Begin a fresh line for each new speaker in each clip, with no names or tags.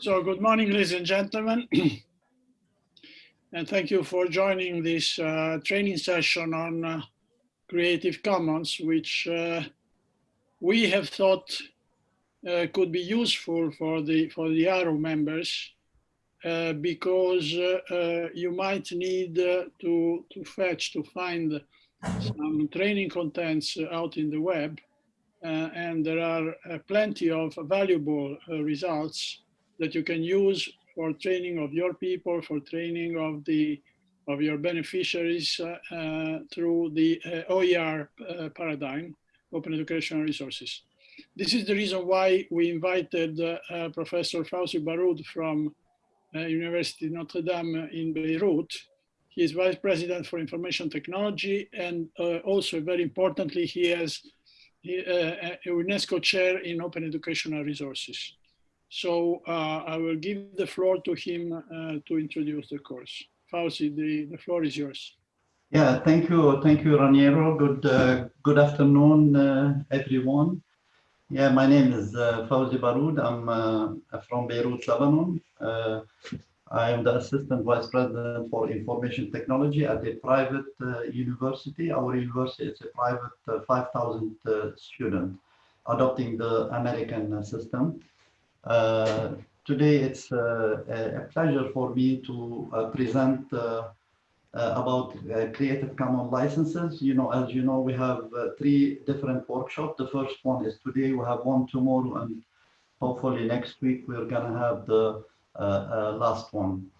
So good morning, ladies and gentlemen. and thank you for joining this uh, training session on uh, Creative Commons, which uh, we have thought uh, could be useful for the for the ARU members uh, because uh, you might need to to fetch to find some training contents out in the web and there are plenty of valuable results that you can use for training of your people, for training of the of your beneficiaries uh, uh, through the uh, OER paradigm, Open Educational Resources. This is the reason why we invited Professor Fawzi Baroud from University Notre Dame in Beirut. He is Vice President for Information Technology and also very importantly, he has a UNESCO Chair in Open Educational Resources. So uh, I will give the floor to him uh, to introduce the course. Fawzi, the, the floor is yours.
Yeah, thank you. Thank you, Raniero. Good, uh, good afternoon, uh, everyone. Yeah, my name is uh, Fawzi Baroud. I'm uh, from Beirut, Lebanon. I am the Assistant Vice President for Information Technology at a private university. Our university is a private 5,000 student adopting the American system. Uh, today, it's uh, a pleasure for me to uh, present uh, uh, about uh, Creative Commons licenses. You know, as you know, we have three different workshops. The first one is today, we have one tomorrow, and hopefully next week we're gonna have the last one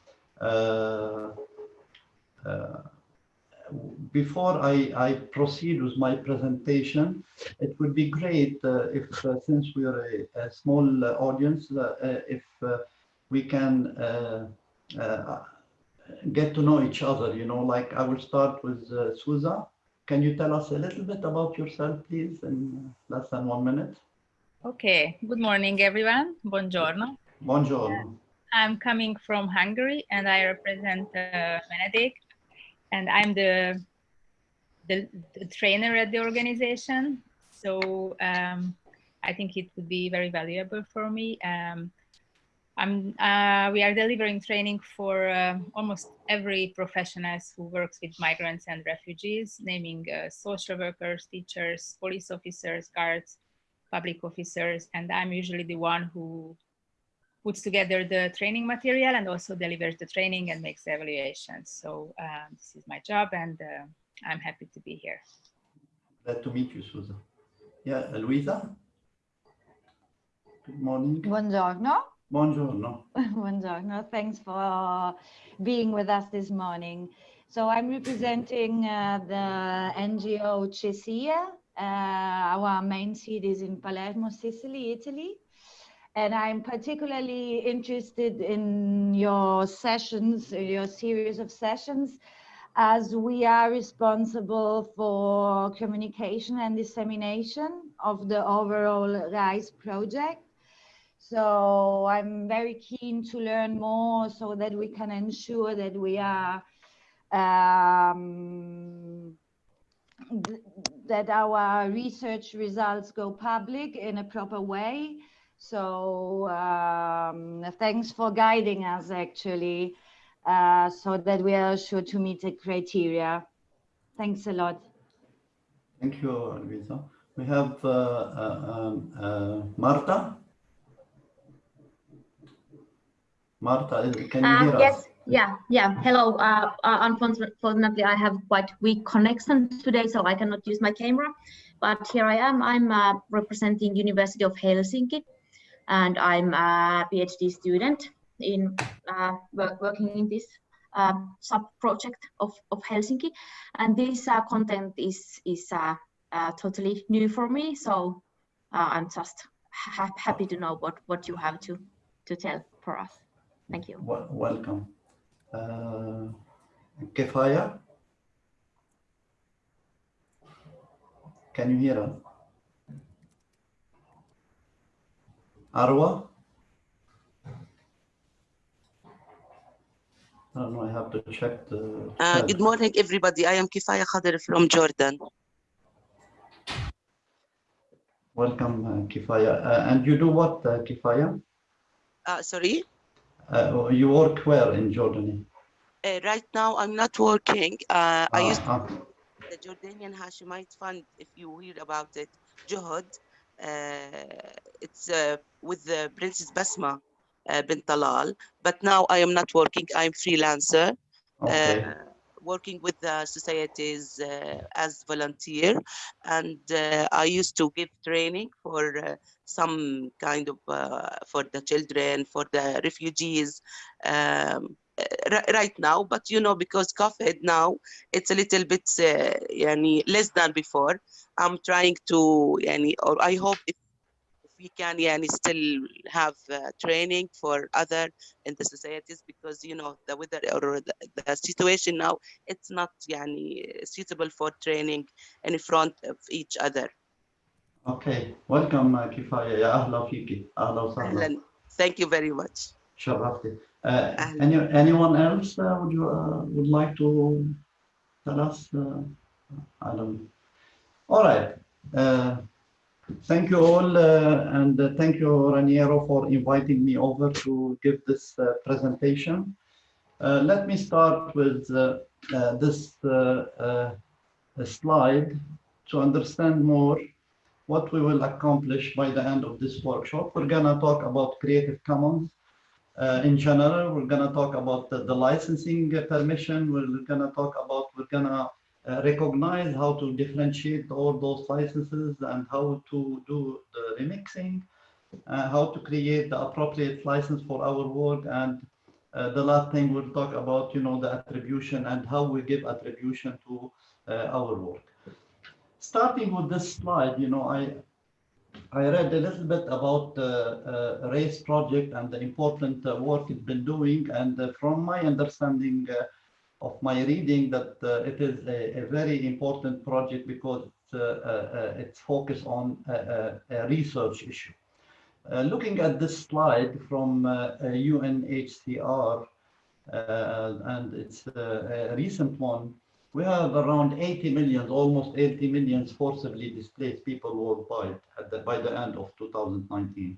before I, I, proceed with my presentation, it would be great uh, if, uh, since we are a, a small uh, audience, if uh, we can get to know each other, you know, like I will start with uh, Suza. Can you tell us a little bit about yourself, please, in less than one minute?
Okay, good morning, everyone. Buongiorno.
Buongiorno.
I'm coming from Hungary and I represent uh, Benedict and I'm the, the, the trainer at the organization. So um, I think it would be very valuable for me. Um, I'm, uh, we are delivering training for uh, almost every professionals who works with migrants and refugees, naming uh, social workers, teachers, police officers, guards, public officers, and I'm usually the one who puts together the training material and also delivers the training and makes the evaluations. So um, this is my job and uh, I'm happy to be here.
Glad to meet you, Susan. Yeah, Luisa? Good morning.
Buongiorno.
Buongiorno.
Buongiorno. Thanks for being with us this morning. So I'm representing uh, the NGO CESIE. Uh, our main seat is in Palermo, Sicily, Italy. And I'm particularly interested in your sessions, your series of sessions, as we are responsible for communication and dissemination of the overall RISE project. So I'm very keen to learn more so that we can ensure that we are um, th that our research results go public in a proper way so um, thanks for guiding us actually, uh, so that we are sure to meet the criteria. Thanks a lot.
Thank you, Luisa. We have uh, uh, um, uh Marta. Marta, can you
uh,
hear
yes.
us?
Yeah, yeah. Hello. Uh, unfortunately, I have quite weak connection today, so I cannot use my camera. But here I am. I'm representing University of Helsinki and I'm a PhD student in uh, work, working in this uh, sub-project of, of Helsinki. And this uh, content is, is totally new for me. So I'm just ha happy to know what, what you have to, to tell for us. Thank you.
Well, welcome. Uh, Kefaya? Can you hear us? Arwa? I don't know, I have to check the...
Uh, good morning, everybody. I am Kifaya Khadir from Jordan.
Welcome, uh, Kifaya. Uh, and you do what, uh, Kifaya?
Uh, sorry.
Uh, you work where in Jordan?
Uh, right now, I'm not working. Uh, I used
Ah,
the Jordanian Hashemite Fund, if you hear about it, JOHUD. Uh, it's uh, with the Princess Basma uh, bint Talal, but now I am not working. I'm freelancer, uh,
okay.
uh, working with the societies uh, as volunteer, and uh, I used to give training for uh, some kind of for the children, for the refugees. Um, right now but you know because covid now it's a little bit uh, yani, less than before i'm trying to yani, or i hope if we can yeah, and still have uh, training for other in the societies because you know the weather or the, the situation now it's not yeah, any suitable for training in front of each other.
Okay. Welcome uh, kifaya ya ahla fiki. Ahla
ahlan. Thank you very much.
Sharafti uh, any, anyone else uh, would you uh, would like to tell us uh, i don't all right. Uh, Thank you all, uh, and uh, thank you Raniero for inviting me over to give this uh, presentation. Let me start with this slide to understand more what we will accomplish by the end of this workshop. We're going to talk about Creative Commons uh, in general. We're going to talk about the, the licensing permission. We're going to talk about, we're going to uh, recognize how to differentiate all those licenses and how to do the remixing, uh, how to create the appropriate license for our work. And uh, the last thing we'll talk about, you know, the attribution and how we give attribution to uh, our work starting with this slide, you know, I I read a little bit about the uh, race project and the important work it's been doing, and from my understanding of my reading, that uh, it is a, a very important project because it's, uh, uh, focused on a, a, research issue. Looking at this slide from UNHCR, and it's a recent one, we have around 80 million, almost 80 million forcibly displaced people worldwide the, by the end of 2019.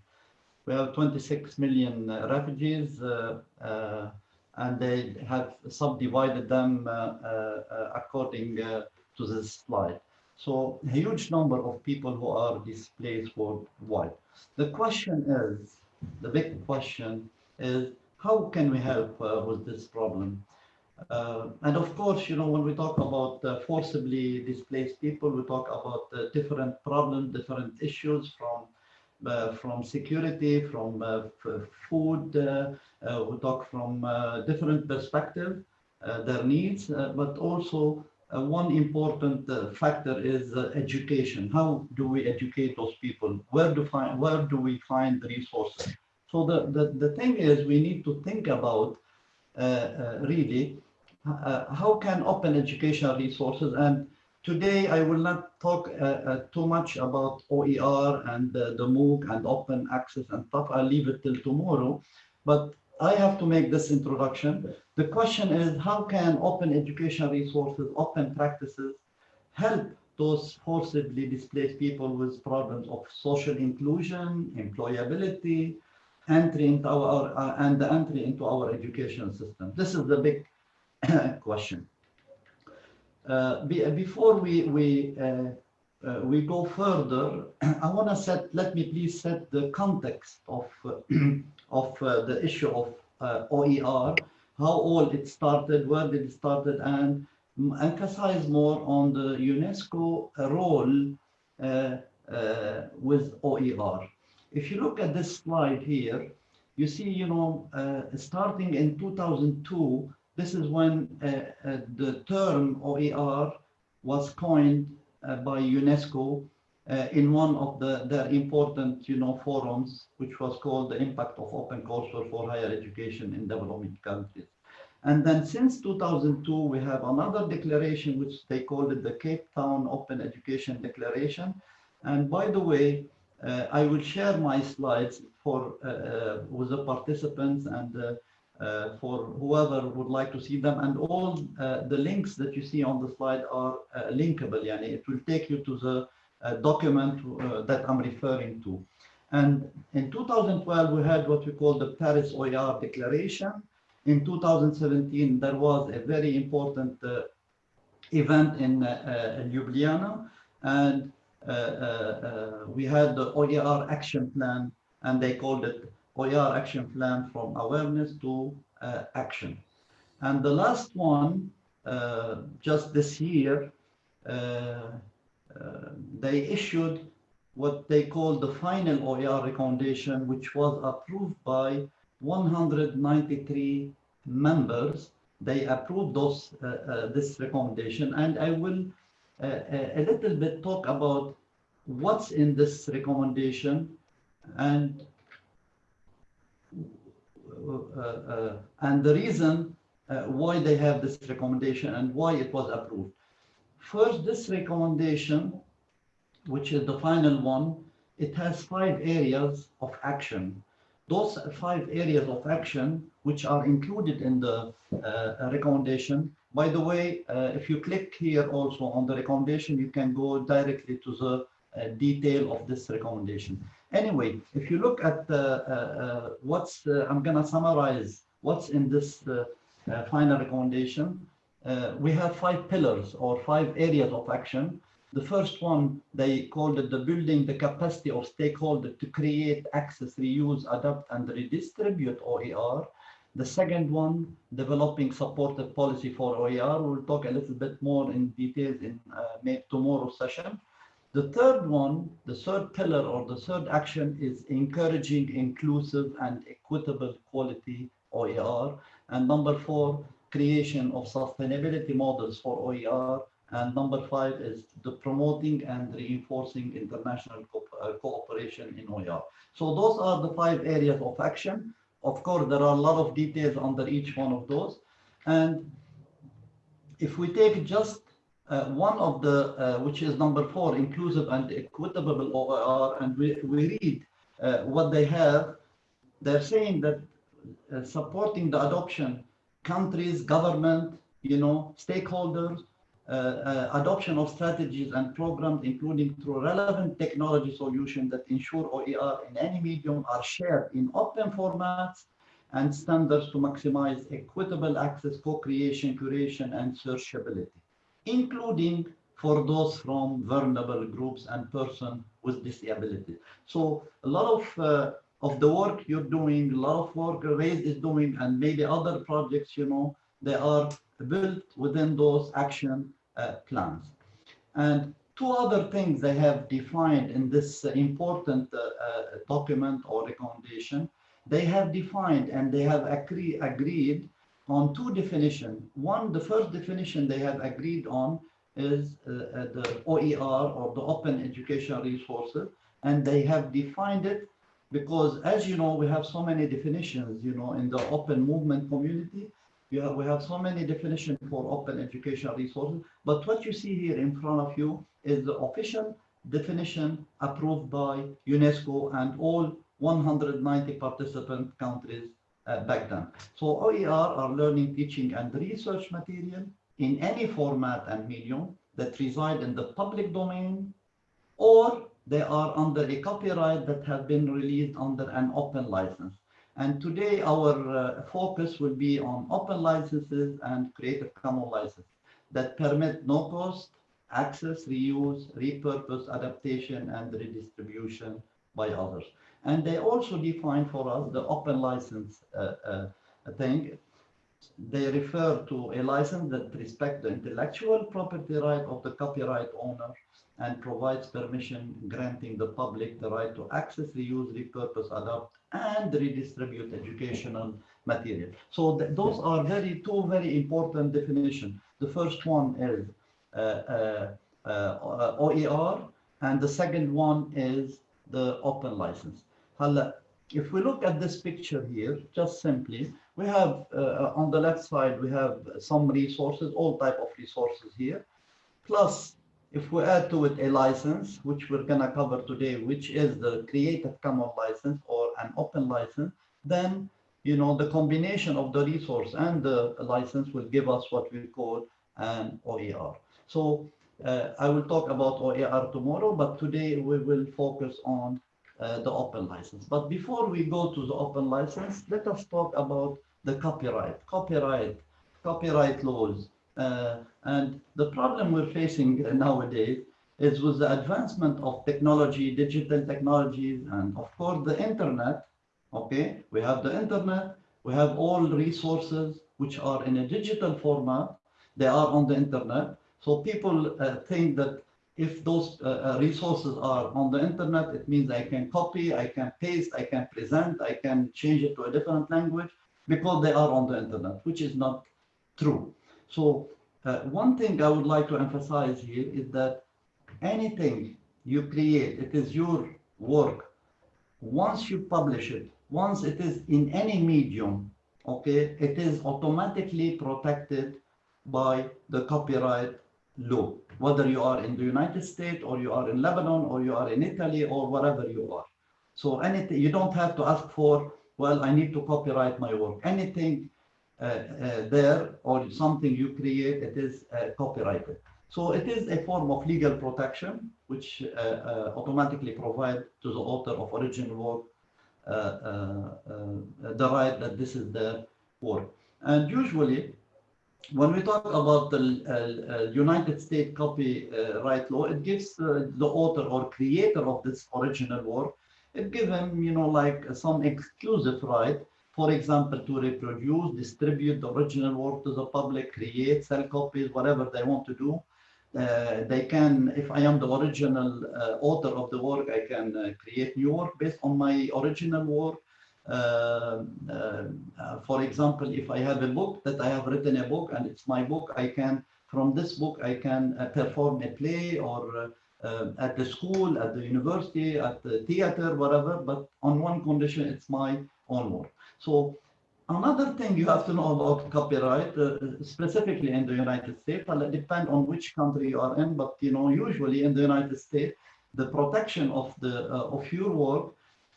We have 26 million refugees, uh, uh, and they have subdivided them uh, uh, according uh, to this slide. So a huge number of people who are displaced worldwide. The question is, the big question is, how can we help uh, with this problem? Uh, and of course, you know, when we talk about uh, forcibly displaced people, we talk about different problems, different issues from from security, from uh, food. Uh, uh, we talk from uh, different perspective, uh, their needs, uh, but also uh, one important uh, factor is uh, education. How do we educate those people? Where do find where do we find the resources? So the, the, the thing is we need to think about uh, uh, really uh, how can open educational resources and today I will not talk uh, uh, too much about OER and uh, the MOOC and open access and stuff. I'll leave it till tomorrow. But I have to make this introduction. The question is how can open educational resources, open practices help those forcibly displaced people with problems of social inclusion, employability, entry into our, uh, and the entry into our education system. This is the big question. Uh, be, before we we uh, uh, we go further, I want to set. Let me please set the context of uh, of uh, the issue of uh, OER, how all it started, where did it started, and emphasize more on the UNESCO role uh, uh, with OER. If you look at this slide here, you see, you know, uh, starting in 2002, this is when uh, uh, the term OER was coined uh, by UNESCO in one of the, their important, you know, forums, which was called the impact of open courseware for higher education in developing countries. And then since 2002, we have another declaration, which they called it the Cape Town Open Education Declaration. And by the way, uh, I will share my slides for uh, with the participants and uh, for whoever would like to see them. And all uh, the links that you see on the slide are uh, linkable. Yani it will take you to the uh, document uh, that I'm referring to. And in 2012, we had what we call the Paris OER Declaration. In 2017, there was a very important uh, event in Ljubljana, and we had the OER action plan, and they called it OER action plan from awareness to uh, action. And the last one, uh, just this year, uh, uh, they issued what they call the final OER recommendation, which was approved by 193 members. They approved those uh, uh, this recommendation, and I will a little bit talk about what's in this recommendation and and the reason uh, why they have this recommendation and why it was approved. First, this recommendation, which is the final one, it has five areas of action. Those five areas of action, which are included in the uh, recommendation. By the way, uh, if you click here also on the recommendation, you can go directly to the uh, detail of this recommendation. Anyway, if you look at uh, uh, what's, I'm going to summarize what's in this uh, final recommendation. We have five pillars or five areas of action. The first one, they called it the building the capacity of stakeholders to create, access, reuse, adapt, and redistribute OER. The second one, developing supportive policy for OER. We'll talk a little bit more in details in uh, tomorrow's session. The third one, the third pillar or the third action is encouraging inclusive and equitable quality OER. And number four, creation of sustainability models for OER. And number five is the promoting and reinforcing international co uh, cooperation in OER. So those are the five areas of action. Of course, there are a lot of details under each one of those. And if we take just uh, one of the, uh, which is number four, inclusive and equitable OER, and we, we read uh, what they have, they're saying that uh, supporting the adoption, countries, government, you know, stakeholders, uh, uh, adoption of strategies and programs, including through relevant technology solutions that ensure OER in any medium are shared in open formats and standards to maximize equitable access, co-creation, curation, and searchability, including for those from vulnerable groups and persons with disabilities. So a lot of uh, of the work you're doing, a lot of work Raise is doing, and maybe other projects, you know, they are built within those action uh, plans. And two other things they have defined in this uh, important uh, uh, document or recommendation, they have defined and they have agree, agreed on two definitions. One, the first definition they have agreed on is uh, uh, the OER or the open educational resources, and they have defined it because as you know, we have so many definitions, you know, in the open movement community, we have, we have so many definitions for open educational resources, but what you see here in front of you is the official definition approved by UNESCO and all 190 participant countries back then. So OER are learning, teaching, and research material in any format and medium that reside in the public domain or they are under a copyright that have been released under an open license. And today our uh, focus will be on open licenses and Creative Commons licenses that permit no cost, access, reuse, repurpose, adaptation, and redistribution by others. And they also define for us the open license uh, uh, thing. They refer to a license that respects the intellectual property right of the copyright owner and provides permission granting the public the right to access, reuse, repurpose, adapt, and redistribute educational material. So th those are very two very important definitions. The first one is uh, uh, uh, OER, and the second one is the open license. If we look at this picture here, just simply, we have uh, on the left side, we have some resources, all type of resources here, plus if we add to it a license, which we're going to cover today, which is the Creative Commons license or an open license, then you know the combination of the resource and the license will give us what we call an OER. So uh, I will talk about OER tomorrow, but today we will focus on uh, the open license. But before we go to the open license, let us talk about the copyright, copyright, copyright laws. Uh, and the problem we're facing nowadays is with the advancement of technology, digital technologies, and of course the internet, okay? We have the internet, we have all resources which are in a digital format, they are on the internet. So people uh, think that if those uh, uh, resources are on the internet, it means I can copy, I can paste, I can present, I can change it to a different language because they are on the internet, which is not true. So uh, one thing I would like to emphasize here is that anything you create, it is your work. Once you publish it, once it is in any medium, okay, it is automatically protected by the copyright law, whether you are in the United States or you are in Lebanon or you are in Italy or wherever you are. So anything, you don't have to ask for, well, I need to copyright my work. Anything uh, uh, there or something you create, it is uh, copyrighted. So it is a form of legal protection, which uh, uh, automatically provide to the author of original work uh, the right that this is the work. And usually when we talk about the uh, uh, United States copyright law, it gives uh, the author or creator of this original work, it gives him, you know, like some exclusive right, for example, to reproduce, distribute the original work to the public, create, sell copies, whatever they want to do. Uh, they can, if I am the original uh, author of the work, I can uh, create new work based on my original work. Uh, uh, for example, if I have a book that I have written a book and it's my book, I can, from this book, I can uh, perform a play or at the school, at the university, at the theater, whatever, but on one condition, it's my own work. So another thing you have to know about copyright, uh, specifically in the United States, well, it depends on which country you are in, but you know, usually in the United States, the protection of the uh, of your work uh,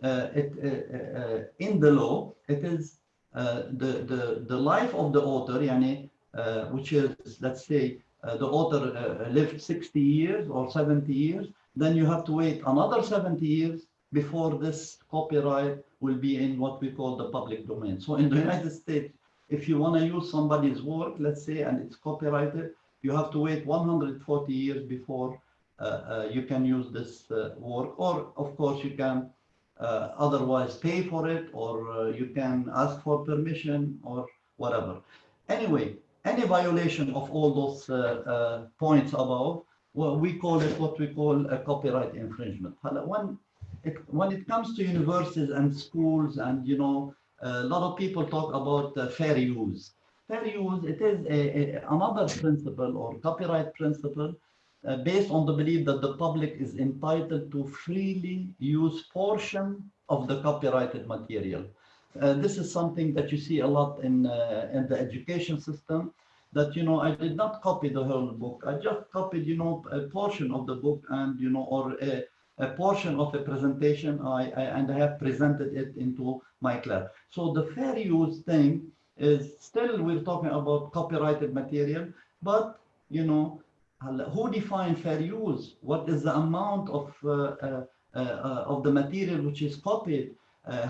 it, uh, uh, in the law, it is the, the, the life of the author, yani, which is, let's say, the author lived 60 years or 70 years, then you have to wait another 70 years before this copyright will be in what we call the public domain. So in the United States, if you want to use somebody's work, let's say, and it's copyrighted, you have to wait 140 years before uh, uh, you can use this uh, work. Or, of course, you can uh, otherwise pay for it or uh, you can ask for permission or whatever. Anyway, any violation of all those uh, points above, well, we call it what we call a copyright infringement. When it, when it comes to universities and schools and, you know, a lot of people talk about uh, fair use. Fair use, it is a, a, another principle or copyright principle uh, based on the belief that the public is entitled to freely use portion of the copyrighted material. Uh, this is something that you see a lot in, uh, in the education system that, you know, I did not copy the whole book. I just copied, you know, a portion of the book and, you know, or a, a portion of a presentation I, I, and I have presented it into my class. So the fair use thing is still we're talking about copyrighted material, but, you know, who define fair use? What is the amount of uh, uh, uh, of the material which is copied?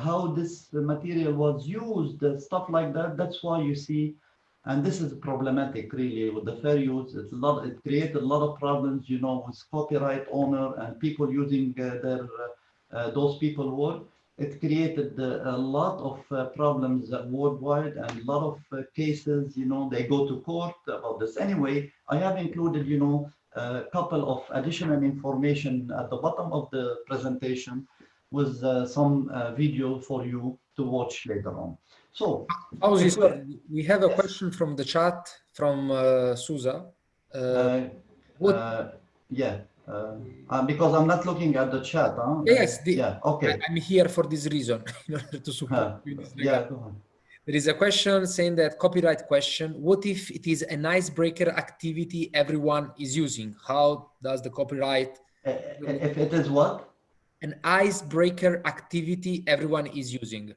how this material was used? stuff like that. That's why you see, and this is problematic really with the fair use. It's a lot. It created a lot of problems, you know, with copyright owner and people using their those people work it created uh, a lot of uh, problems worldwide and a lot of uh, cases, you know, they go to court about this. Anyway, I have included, you know, a couple of additional information at the bottom of the presentation with uh, some uh, video for you to watch later on. So,
Fawzi, we have a yes. question from the chat from uh, Susa.
what? yeah. Uh, uh, because I'm not looking at the chat. Huh?
Yes, the,
yeah, okay.
I'm here for this reason, in order to support uh, you.
Yeah,
there is a question saying that copyright question. What if it is an icebreaker activity everyone is using? How does the copyright?
Uh, if it is what?
An icebreaker activity everyone is using.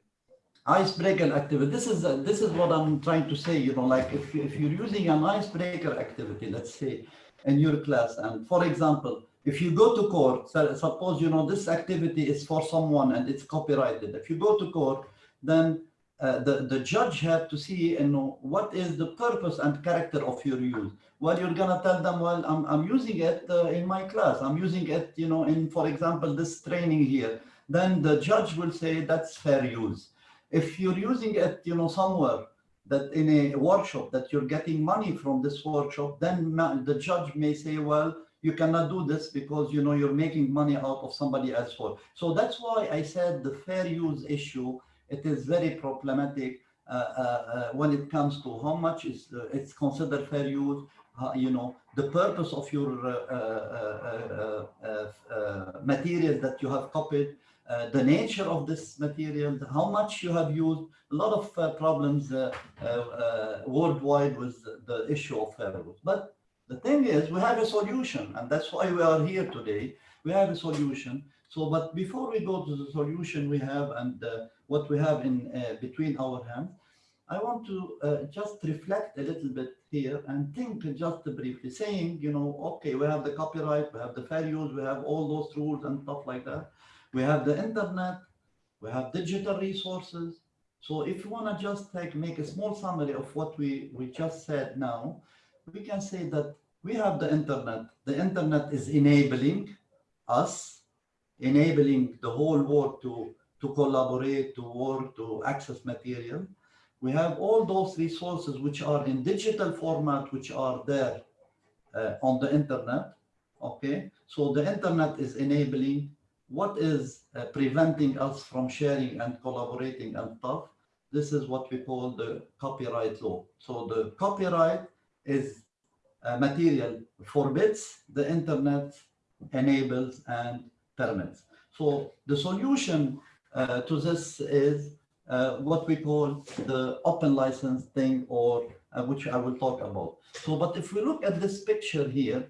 Icebreaker activity. This is uh, this is what I'm trying to say. You know, like if if you're using an icebreaker activity, let's say in your class. And for example, if you go to court, so suppose you know this activity is for someone and it's copyrighted. If you go to court, then uh, the the judge had to see you know what is the purpose and character of your use. Well, you're gonna tell them, well, I'm I'm using it uh, in my class. I'm using it, you know, in for example this training here. Then the judge will say that's fair use. If you're using it, you know, somewhere that in a workshop that you're getting money from this workshop, then the judge may say, well, you cannot do this because you know you're making money out of somebody else's work. So that's why I said the fair use issue, it is very problematic uh, uh, uh, when it comes to how much is uh, it's considered fair use, uh, you know, the purpose of your uh, materials that you have copied, uh, the nature of this material, how much you have used, a lot of uh, problems uh, worldwide with the issue of fair use. But the thing is, we have a solution, and that's why we are here today. We have a solution. So, but before we go to the solution we have and what we have in between our hands, I want to uh, just reflect a little bit here and think just briefly saying, you know, okay, we have the copyright, we have the fair use, we have all those rules and stuff like that. We have the internet, we have digital resources. So if you want to just like make a small summary of what we, we just said now, we can say that we have the internet. The internet is enabling us, enabling the whole world to, to collaborate, to work, to access material. We have all those resources which are in digital format, which are there uh, on the internet. Okay, so the internet is enabling what is uh, preventing us from sharing and collaborating and stuff? This is what we call the copyright law. So the copyright is a material forbids, the internet enables and permits. So the solution uh, to this is uh, what we call the open license thing or uh, which I will talk about. So, but if we look at this picture here,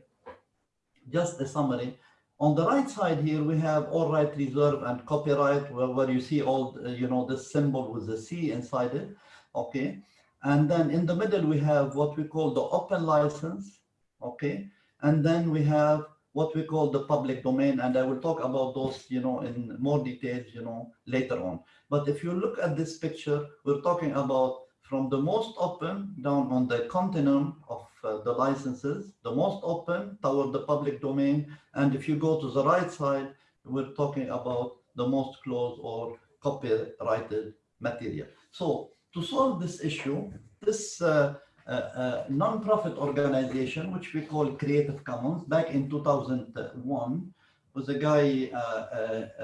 just a summary, on the right side here, we have all right reserve and copyright, where, where you see all, uh, you know, this symbol with the C inside it. Okay. And then in the middle, we have what we call the open license. Okay. And then we have what we call the public domain. And I will talk about those, you know, in more details, you know, later on. But if you look at this picture, we're talking about from the most open down on the continuum of the licenses, the most open toward the public domain. And if you go to the right side, we're talking about the most closed or copyrighted material. So to solve this issue, this uh, uh, uh non-profit organization, which we call Creative Commons, back in 2001, was a guy, uh,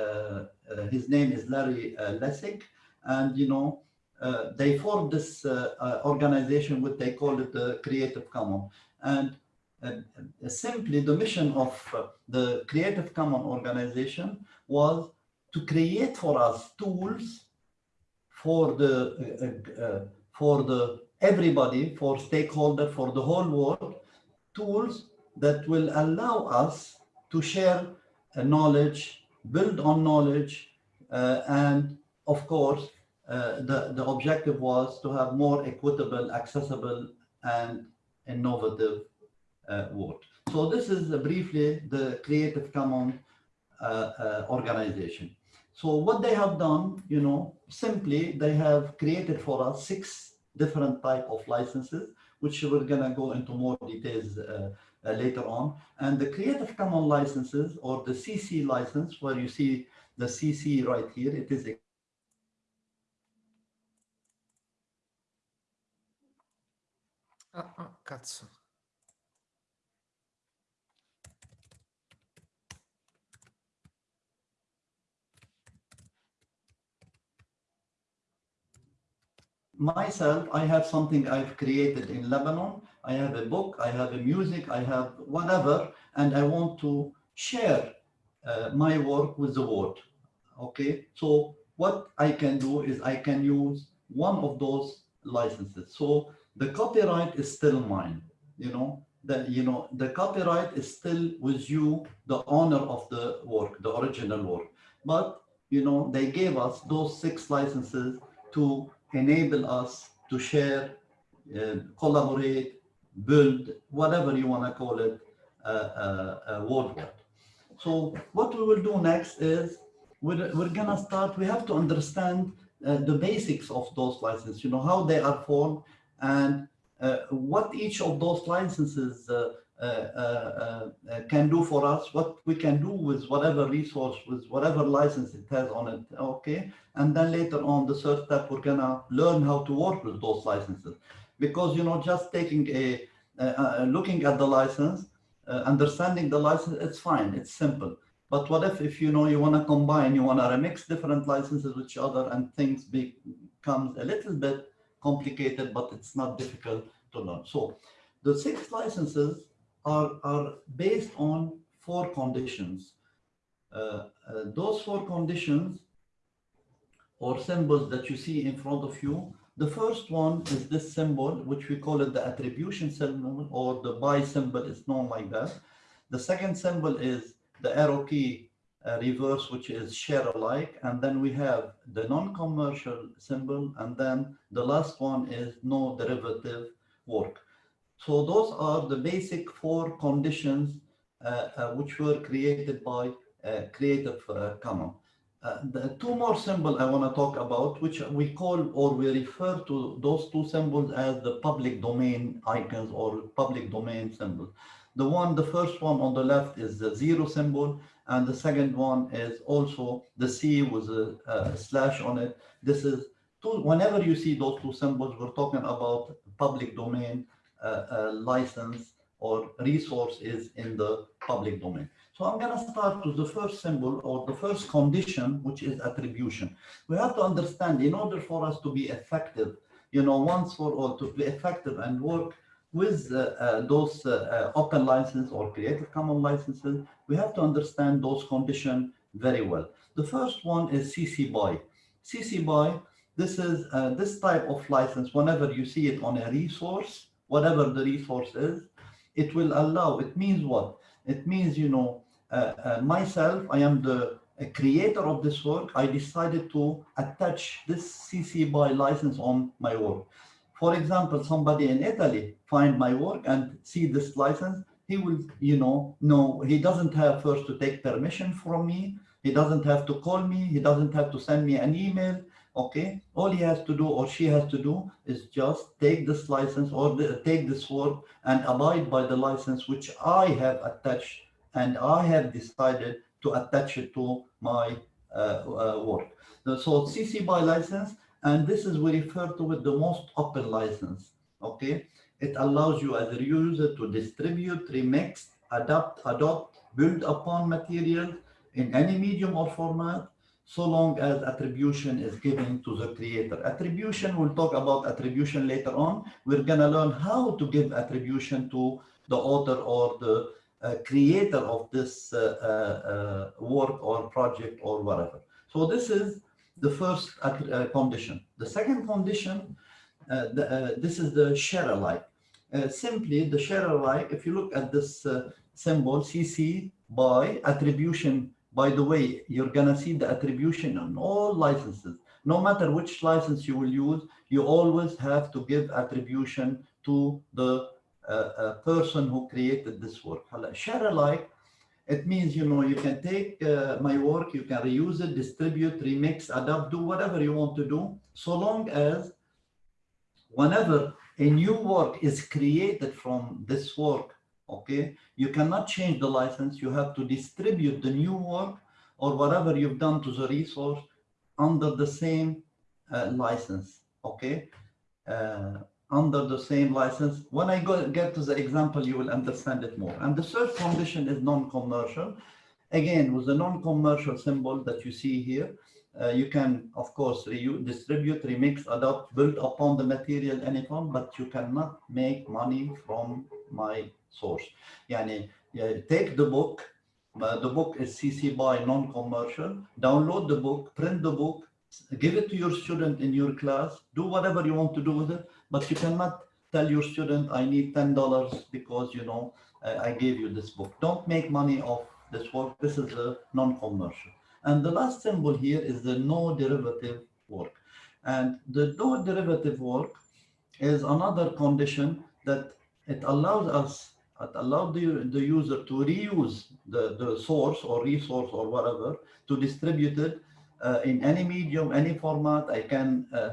uh, his name is Larry Lessig, and you know, uh, they formed this uh, uh, organization, what they call it the Creative Commons. And simply the mission of the Creative Commons organization was to create for us tools for the for the everybody, for stakeholder, for the whole world, tools that will allow us to share knowledge, build on knowledge, uh, and of course, uh, the, the objective was to have more equitable, accessible, and innovative uh, work. So this is uh, briefly the Creative Commons uh, uh, organization. So what they have done, you know, simply they have created for us six different type of licenses, which we're gonna go into more details later on. And the Creative Commons licenses or the CC license, where you see the CC right here, it is
Ah, ah, cazzo.
Myself, I have something I've created in Lebanon. I have a book, I have a music, I have whatever, and I want to share uh, my work with the world. Okay, so what I can do is I can use one of those licenses. So the copyright is still mine, you know, that, you know, the copyright is still with you, the owner of the work, the original work. But, you know, they gave us those six licenses to enable us to share, uh, collaborate, build, whatever you want to call it, uh, uh, worldwide. So what we will do next is we're, we're gonna start, we have to understand uh, the basics of those licenses, you know, how they are formed and uh, what each of those licenses uh, uh, can do for us, what we can do with whatever resource, with whatever license it has on it, okay? And then later on, the third step, we're gonna learn how to work with those licenses. Because, you know, just taking a, looking at the license, understanding the license, it's fine, it's simple. But what if, if you know, you want to combine, you want to remix different licenses with each other and things becomes a little bit complicated, but it's not difficult to learn. So the six licenses are, are based on four conditions. Uh, uh, those four conditions or symbols that you see in front of you, the first one is this symbol, which we call it the attribution symbol or the by symbol It's known like that. The second symbol is the arrow key uh, reverse, which is share alike. And then we have the non-commercial symbol. And then the last one is no derivative work. So those are the basic four conditions uh, uh, which were created by uh, Creative Commons. Uh, the two more symbols I want to talk about, which we call or we refer to those two symbols as the public domain icons or public domain symbols. The one, the first one on the left is the zero symbol, and the second one is also the C with a, a slash on it. This is two, whenever you see those two symbols, we're talking about public domain uh, uh, license or resource is in the public domain. So I'm going to start with the first symbol or the first condition, which is attribution. We have to understand in order for us to be effective, you know, once for all, to be effective and work with uh, uh, those uh, open license or Creative Commons licenses, we have to understand those conditions very well. The first one is CC BY. CC BY, this is this type of license, whenever you see it on a resource, whatever the resource is, it will allow, it means what? It means, you know, uh, uh, myself, I am the creator of this work. I decided to attach this CC BY license on my work. For example, somebody in Italy find my work and see this license, he will, you know, no, he doesn't have first to take permission from me. He doesn't have to call me. He doesn't have to send me an email okay all he has to do or she has to do is just take this license or the, take this work and abide by the license which i have attached and i have decided to attach it to my uh, uh, work so cc by license and this is we refer to it the most open license okay it allows you as a user to distribute remix adapt adopt build upon materials in any medium or format so long as attribution is given to the creator. Attribution, we'll talk about attribution later on. We're going to learn how to give attribution to the author or the uh, creator of this uh, uh, work or project or whatever. So this is the first uh, condition. The second condition, uh, the, uh, this is the share alike. simply the share alike, if you look at this symbol, CC by attribution by the way, you're going to see the attribution on all licenses. No matter which license you will use, you always have to give attribution to the uh, uh, person who created this work. Share alike, it means, you know, you can take uh, my work, you can reuse it, distribute, remix, adapt, do whatever you want to do, so long as whenever a new work is created from this work, okay you cannot change the license you have to distribute the new work or whatever you've done to the resource under the same uh, license okay? Uh, under the same license. When I go, get to the example, you will understand it more. And the third condition is non-commercial. Again, with the non-commercial symbol that you see here, uh, you can, of course, distribute, remix, adopt, build upon the material any form, but you cannot make money from my source. Yani, yeah, take the book, uh, the book is CC by non-commercial, download the book, print the book, give it to your student in your class, do whatever you want to do with it, but you cannot tell your student I need ten dollars because you know I gave you this book. Don't make money off this work. This is a non-commercial. And the last symbol here is the no derivative work. And the no derivative work is another condition that it allows us it allows the, the user to reuse the, the source or resource or whatever to distribute it uh, in any medium, any format. I can uh,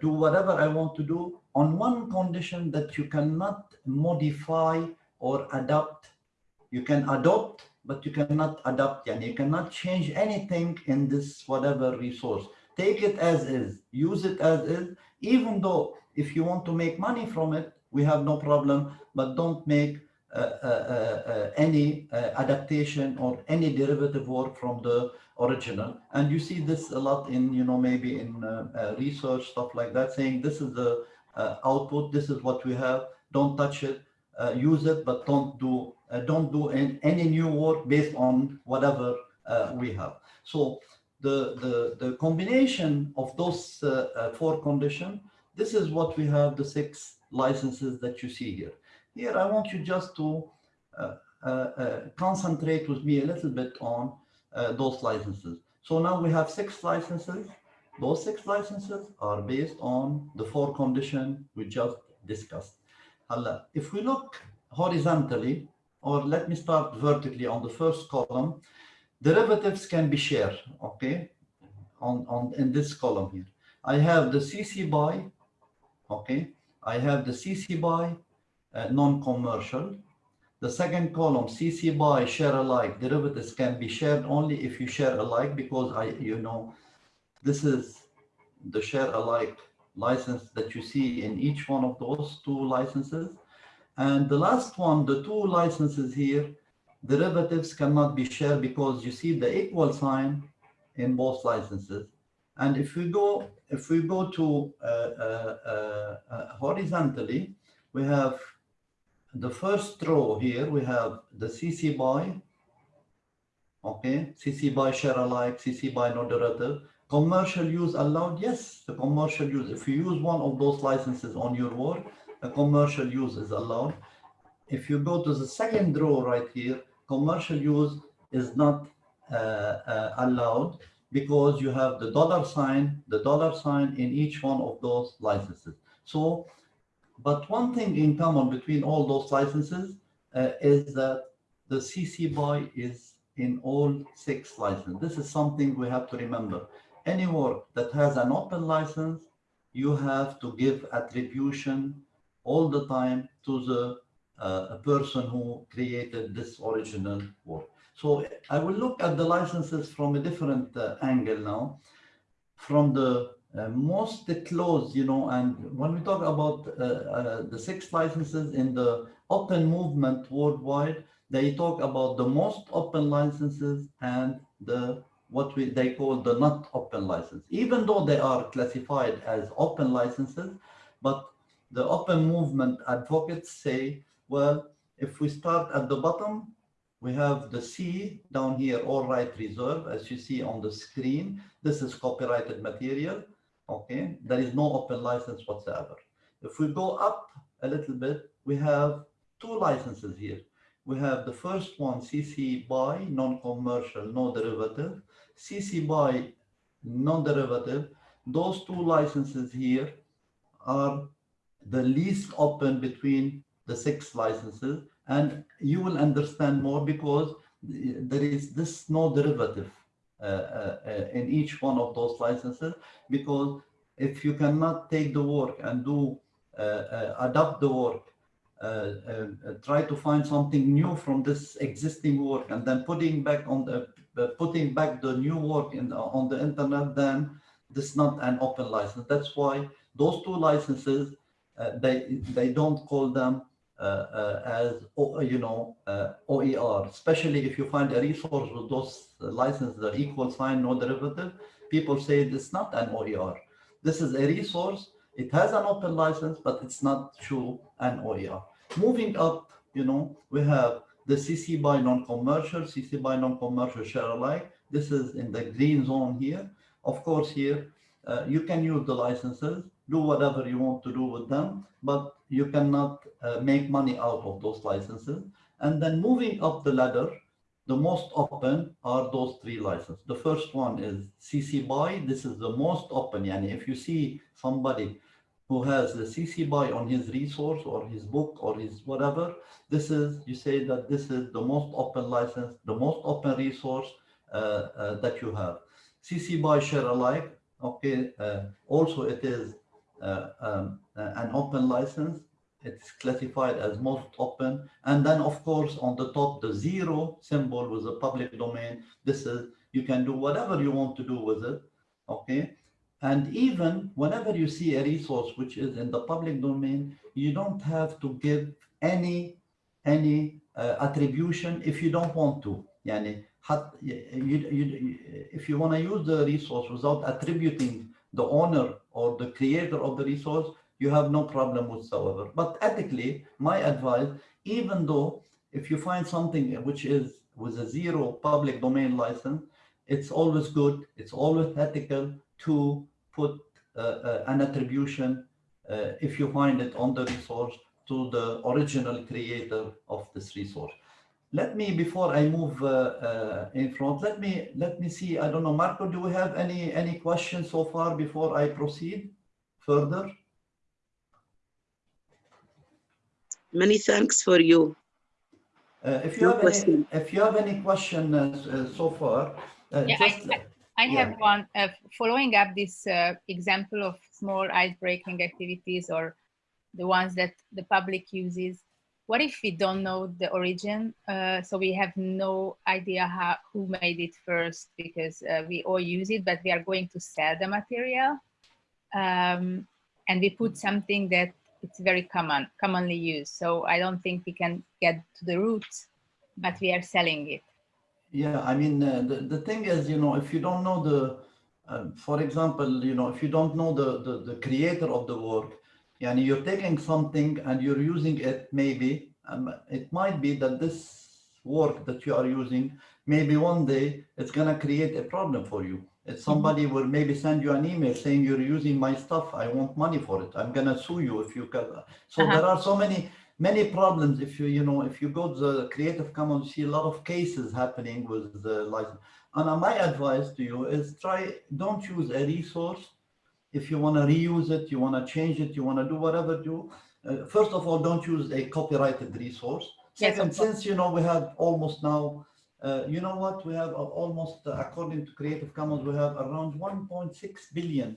do whatever I want to do on one condition that you cannot modify or adapt. You can adopt, but you cannot adapt. And you cannot change anything in this whatever resource. Take it as is, use it as is, even though if you want to make money from it, we have no problem, but don't make uh, uh, uh, any adaptation or any derivative work from the original. And you see this a lot in, you know, maybe in research, stuff like that, saying this is the output, this is what we have, don't touch it, use it, but don't do, don't do any, any new work based on whatever we have. So the, the, the combination of those uh, uh, four conditions, this is what we have, the six licenses that you see here. Here, I want you just to uh, uh, uh, concentrate with me a little bit on those licenses. So now we have six licenses. Those six licenses are based on the four conditions we just discussed. If we look horizontally, or let me start vertically on the first column, derivatives can be shared, okay, on, on in this column here. I have the CC BY, okay, I have the CC BY uh, non-commercial. The second column, CC BY share alike derivatives can be shared only if you share alike because I, you know, this is the share alike license that you see in each one of those two licenses. And the last one, the two licenses here, derivatives cannot be shared because you see the equal sign in both licenses. And if we go, if we go to uh, uh, uh, uh, horizontally, we have the first row here, we have the CC BY, okay, CC BY share alike, CC BY no derivative. Commercial use allowed, yes, the commercial use. If you use one of those licenses on your work, a commercial use is allowed. If you go to the second row right here, commercial use is not uh, uh, allowed because you have the dollar sign, the dollar sign in each one of those licenses. So, but one thing in common between all those licenses uh, is that the CC BY is in all six licenses. This is something we have to remember. Any work that has an open license, you have to give attribution all the time to the uh, person who created this original work. So I will look at the licenses from a different uh, angle now, from the uh, most close, you know, and when we talk about uh, uh, the six licenses in the open movement worldwide, they talk about the most open licenses and the what we they call the not open license. Even though they are classified as open licenses, but the open movement advocates say, well, if we start at the bottom, we have the C down here, all right reserve, as you see on the screen. This is copyrighted material, okay? There is no open license whatsoever. If we go up a little bit, we have two licenses here. We have the first one, CC BY, non-commercial, no derivative. CC BY, non-derivative. Those two licenses here are the least open between the six licenses and you will understand more because there is this no derivative in each one of those licenses because if you cannot take the work and do uh, uh, adapt the work uh, try to find something new from this existing work and then putting back on the putting back the new work in on the internet then this is not an open license. That's why those two licenses they they don't call them uh, uh, as you know uh, OER, especially if you find a resource with those licenses the equal sign, no derivative, people say it's not an OER. This is a resource. It has an open license, but it's not true an OER. Moving up, you know, we have the CC BY non-commercial, CC BY non-commercial share alike. This is in the green zone here. Of course, here uh, you can use the licenses, do whatever you want to do with them, but you cannot uh, make money out of those licenses. And then moving up the ladder, the most open are those three licenses. The first one is CC BY. This is the most open. And if you see somebody who has the CC BY on his resource or his book or his whatever, this is, you say that this is the most open license, the most open resource uh, uh, that you have. CC BY share alike, okay, uh, also it is uh, um, an open license. It's classified as most open. And then of course, on the top, the zero symbol with the public domain. This is, you can do whatever you want to do with it, okay? And even whenever you see a resource which is in the public domain, you don't have to give any any uh, attribution if you don't want to. Yani, if you want to use the resource without attributing the owner or the creator of the resource, you have no problem whatsoever. But ethically, my advice, even though if you find something which is with a zero public domain license, it's always good, it's always ethical to put uh, uh, an attribution uh, if you find it on the resource to the original creator of this resource. Let me, before I move uh, uh, in front, let me let me see. I don't know, Marco. Do we have any any questions so far before I proceed further?
Many thanks for you.
Uh, if you
No
have
question.
any, if you have any question uh, so far, uh,
Yeah, I-
just
I
Yeah.
have one, uh, following up this uh, example of small ice-breaking activities or the ones that the public uses. What if we don't know the origin? Uh, so we have no idea how, who made it first because uh, we all use it, but we are going to sell the material. Um, and we put something that it's very common, commonly used. So I don't think we can get to the roots, but we are selling it.
Yeah, I mean, uh, the, the thing is, you know, if you don't know the, uh, for example, you know, if you don't know the, the, the creator of the work, and you're taking something and you're using it, maybe, um, it might be that this work that you are using, maybe one day it's going to create a problem for you. If somebody will maybe send you an email saying you're using my stuff, I want money for it. I'm going to sue you if you can. So
Uh-huh.
there are so many many problems if you you know if you go to the creative commons see a lot of cases happening with the license and uh, my advice to you is try don't use a resource if you want to reuse it you want to change it you want to do whatever do uh, first of all don't use a copyrighted resource
Yes,
second since you know we have almost now uh, you know what we have uh, almost uh, according to creative commons we have around 1.6 billion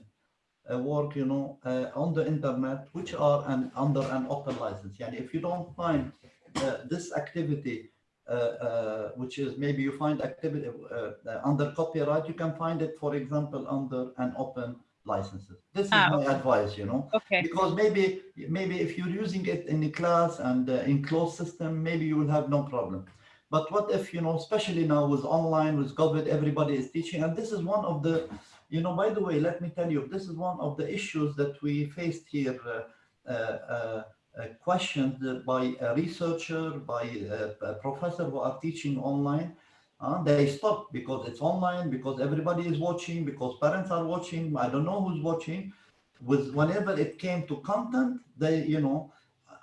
uh, work, you know, uh, on the internet, which are an, under an open license. And if you don't find uh, this activity, uh, uh, which is maybe you find activity uh, uh, under copyright, you can find it, for example, under an open licenses. This is
Ah,
my
okay.
advice, you know,
Okay.
because maybe maybe if you're using it in a class and uh, in closed system, maybe you will have no problem. But what if, you know, especially now with online, with COVID, everybody is teaching, and this is one of the you know, by the way, let me tell you, this is one of the issues that we faced here, uh, uh, uh, uh, questioned by a researcher, by a, a professor who are teaching online. Uh, they stop because it's online, because everybody is watching, because parents are watching. I don't know who's watching. With whenever it came to content, they, you know,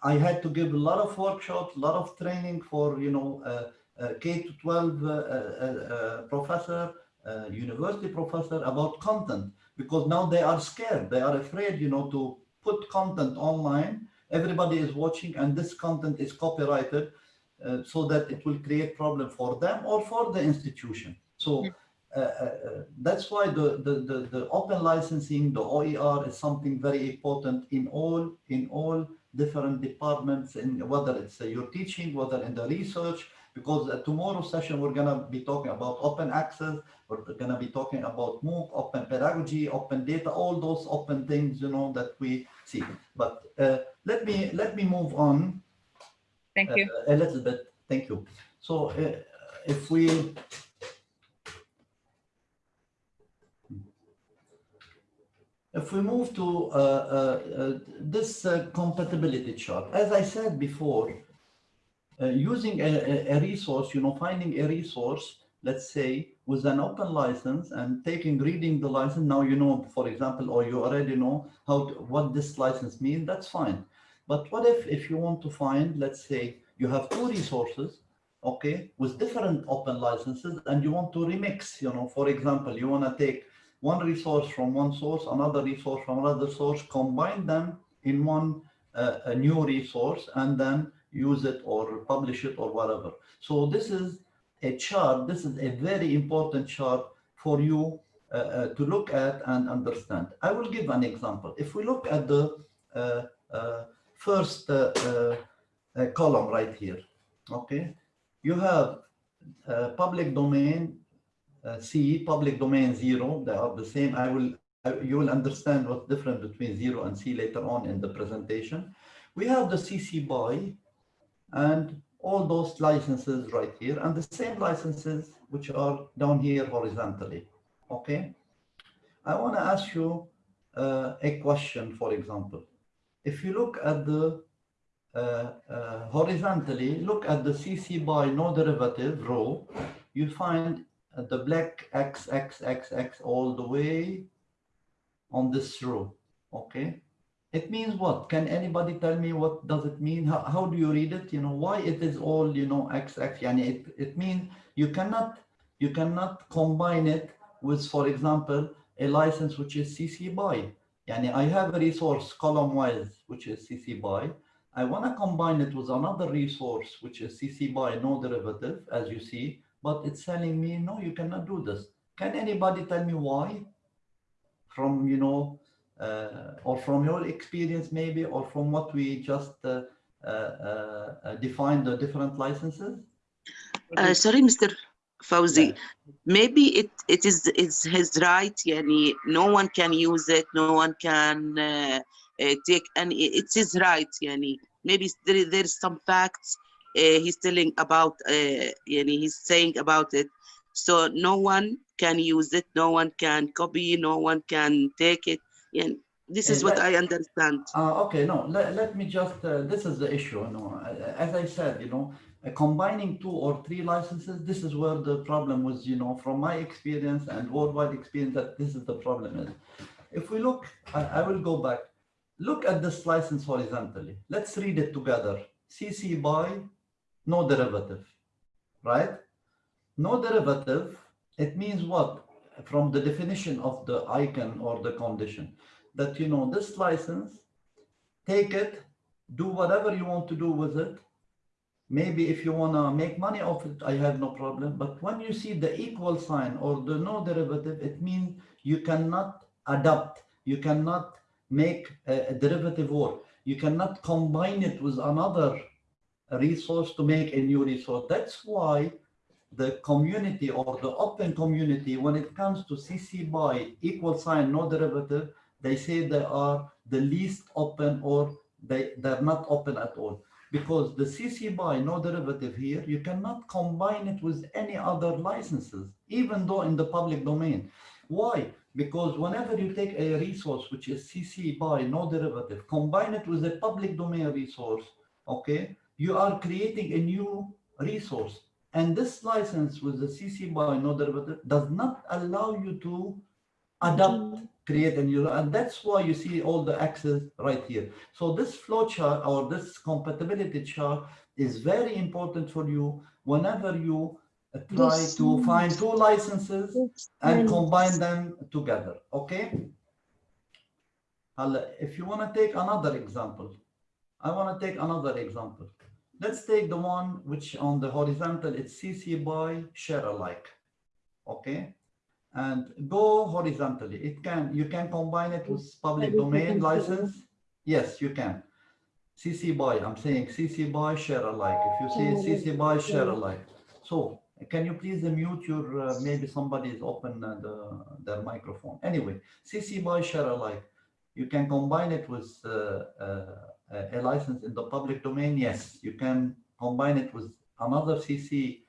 I had to give a lot of workshops, a lot of training for, you know, uh, uh, K to 12 uh, professor, university professor about content because now they are scared. They are afraid, you know, to put content online. Everybody is watching and this content is copyrighted uh, so that it will create problem for them or for the institution. So uh, uh, that's why the, the, the, the open licensing, the OER is something very important in all, in all different departments, in whether it's uh, your teaching, whether in the research, because uh, tomorrow's session we're going to be talking about open access we're going to be talking about MOOC, open pedagogy, open data, all those open things, you know, that we see. But uh, let me let me move on
Thank
uh,
you.
a little bit. Thank you. So uh, if we if we move to uh, uh, uh, this uh, compatibility chart, as I said before, uh, using a, a- resource, you know, finding a resource, let's say, with an open license and taking, reading the license, now you know, for example, or you already know how, to, what this license means, that's fine. But what if, if you want to find, let's say, you have two resources, okay, with different open licenses, and you want to remix, you know, for example, you want to take one resource from one source, another resource from another source, combine them in one uh, a new resource and then use it or publish it or whatever. So this is a chart. This is a very important chart for you uh, uh, to look at and understand. I will give an example. If we look at the uh, uh, first uh, column right here, okay, you have public domain C, public domain zero, they are the same. I will, I- you will understand what's different between zero and C later on in the presentation. We have the CC BY and all those licenses right here and the same licenses which are down here horizontally, okay? I want to ask you uh, a question, for example. If you look at the uh, uh, horizontally, look at the CC by no derivative row, you find uh, Uh, the black X, X, X, X all the way on this row, okay? It means what? Can anybody tell me what does it mean? How, how do you read it? You know, why it is all, you know, X, X, yani it, it means you cannot, you cannot combine it with, for example, a license which is CC BY. Yani I have a resource column wise, which is CC BY. I want to combine it with another resource, which is CC BY no derivative, as you see, but it's telling me, no, you cannot do this. Can anybody tell me why? From, you know, uh, or from your experience maybe, or from what we just uh, uh, uh, defined the different licenses?
Uh, sorry, Mr. Fawzi.
Yeah.
Maybe it, it is it's his right. Yani, no one can use it. No one can uh, uh, take any. It's his right. Yani. Maybe there, there's some facts uh, he's telling about. Uh, yani, he's saying about it. So no one can use it. No one can copy. No one can take it. And this is
Uh,
what I understand.
Uh, okay, no, let, let me just, uh, this is the issue, you know, as I said, you know, uh, combining two or three licenses, this is where the problem was, you know, from my experience and worldwide experience, that this is the problem is. If we look, I, I will go back, look at this license horizontally. Let's read it together. CC by no derivative, right? No derivative, it means what? From the definition of the icon or the condition, that, you know, this license, take it, do whatever you want to do with it. Maybe if you want to make money off it, I have no problem. But when you see the equal sign or the no derivative, it means you cannot adapt. You cannot make a, a derivative work. You cannot combine it with another resource to make a new resource. That's why the community or the open community, when it comes to CC by equal sign, no derivative, they say they are the least open or they, they're not open at all. Because the CC by no derivative here, you cannot combine it with any other licenses, even though in the public domain. Why? Because whenever you take a resource which is CC by no derivative, combine it with a public domain resource, okay, you are creating a new resource. And this license with the CC by no derivative does not allow you to adapt, create a new, and that's why you see all the axes right here. So this flow chart or this compatibility chart is very important for you whenever you try to find two licenses and combine them together, okay? If you wanna take another example, I wanna take another example. Let's take the one which on the horizontal, it's CC by share alike, okay? And go horizontally. It can, you can combine it with public domain license. Yes, you can. CC by, I'm saying CC by share alike. If you say CC by share alike. So can you please mute your, uh, maybe somebody is open uh, the, their microphone. Anyway, CC by share alike. You can combine it with uh, uh, a license in the public domain. Yes, you can combine it with another CC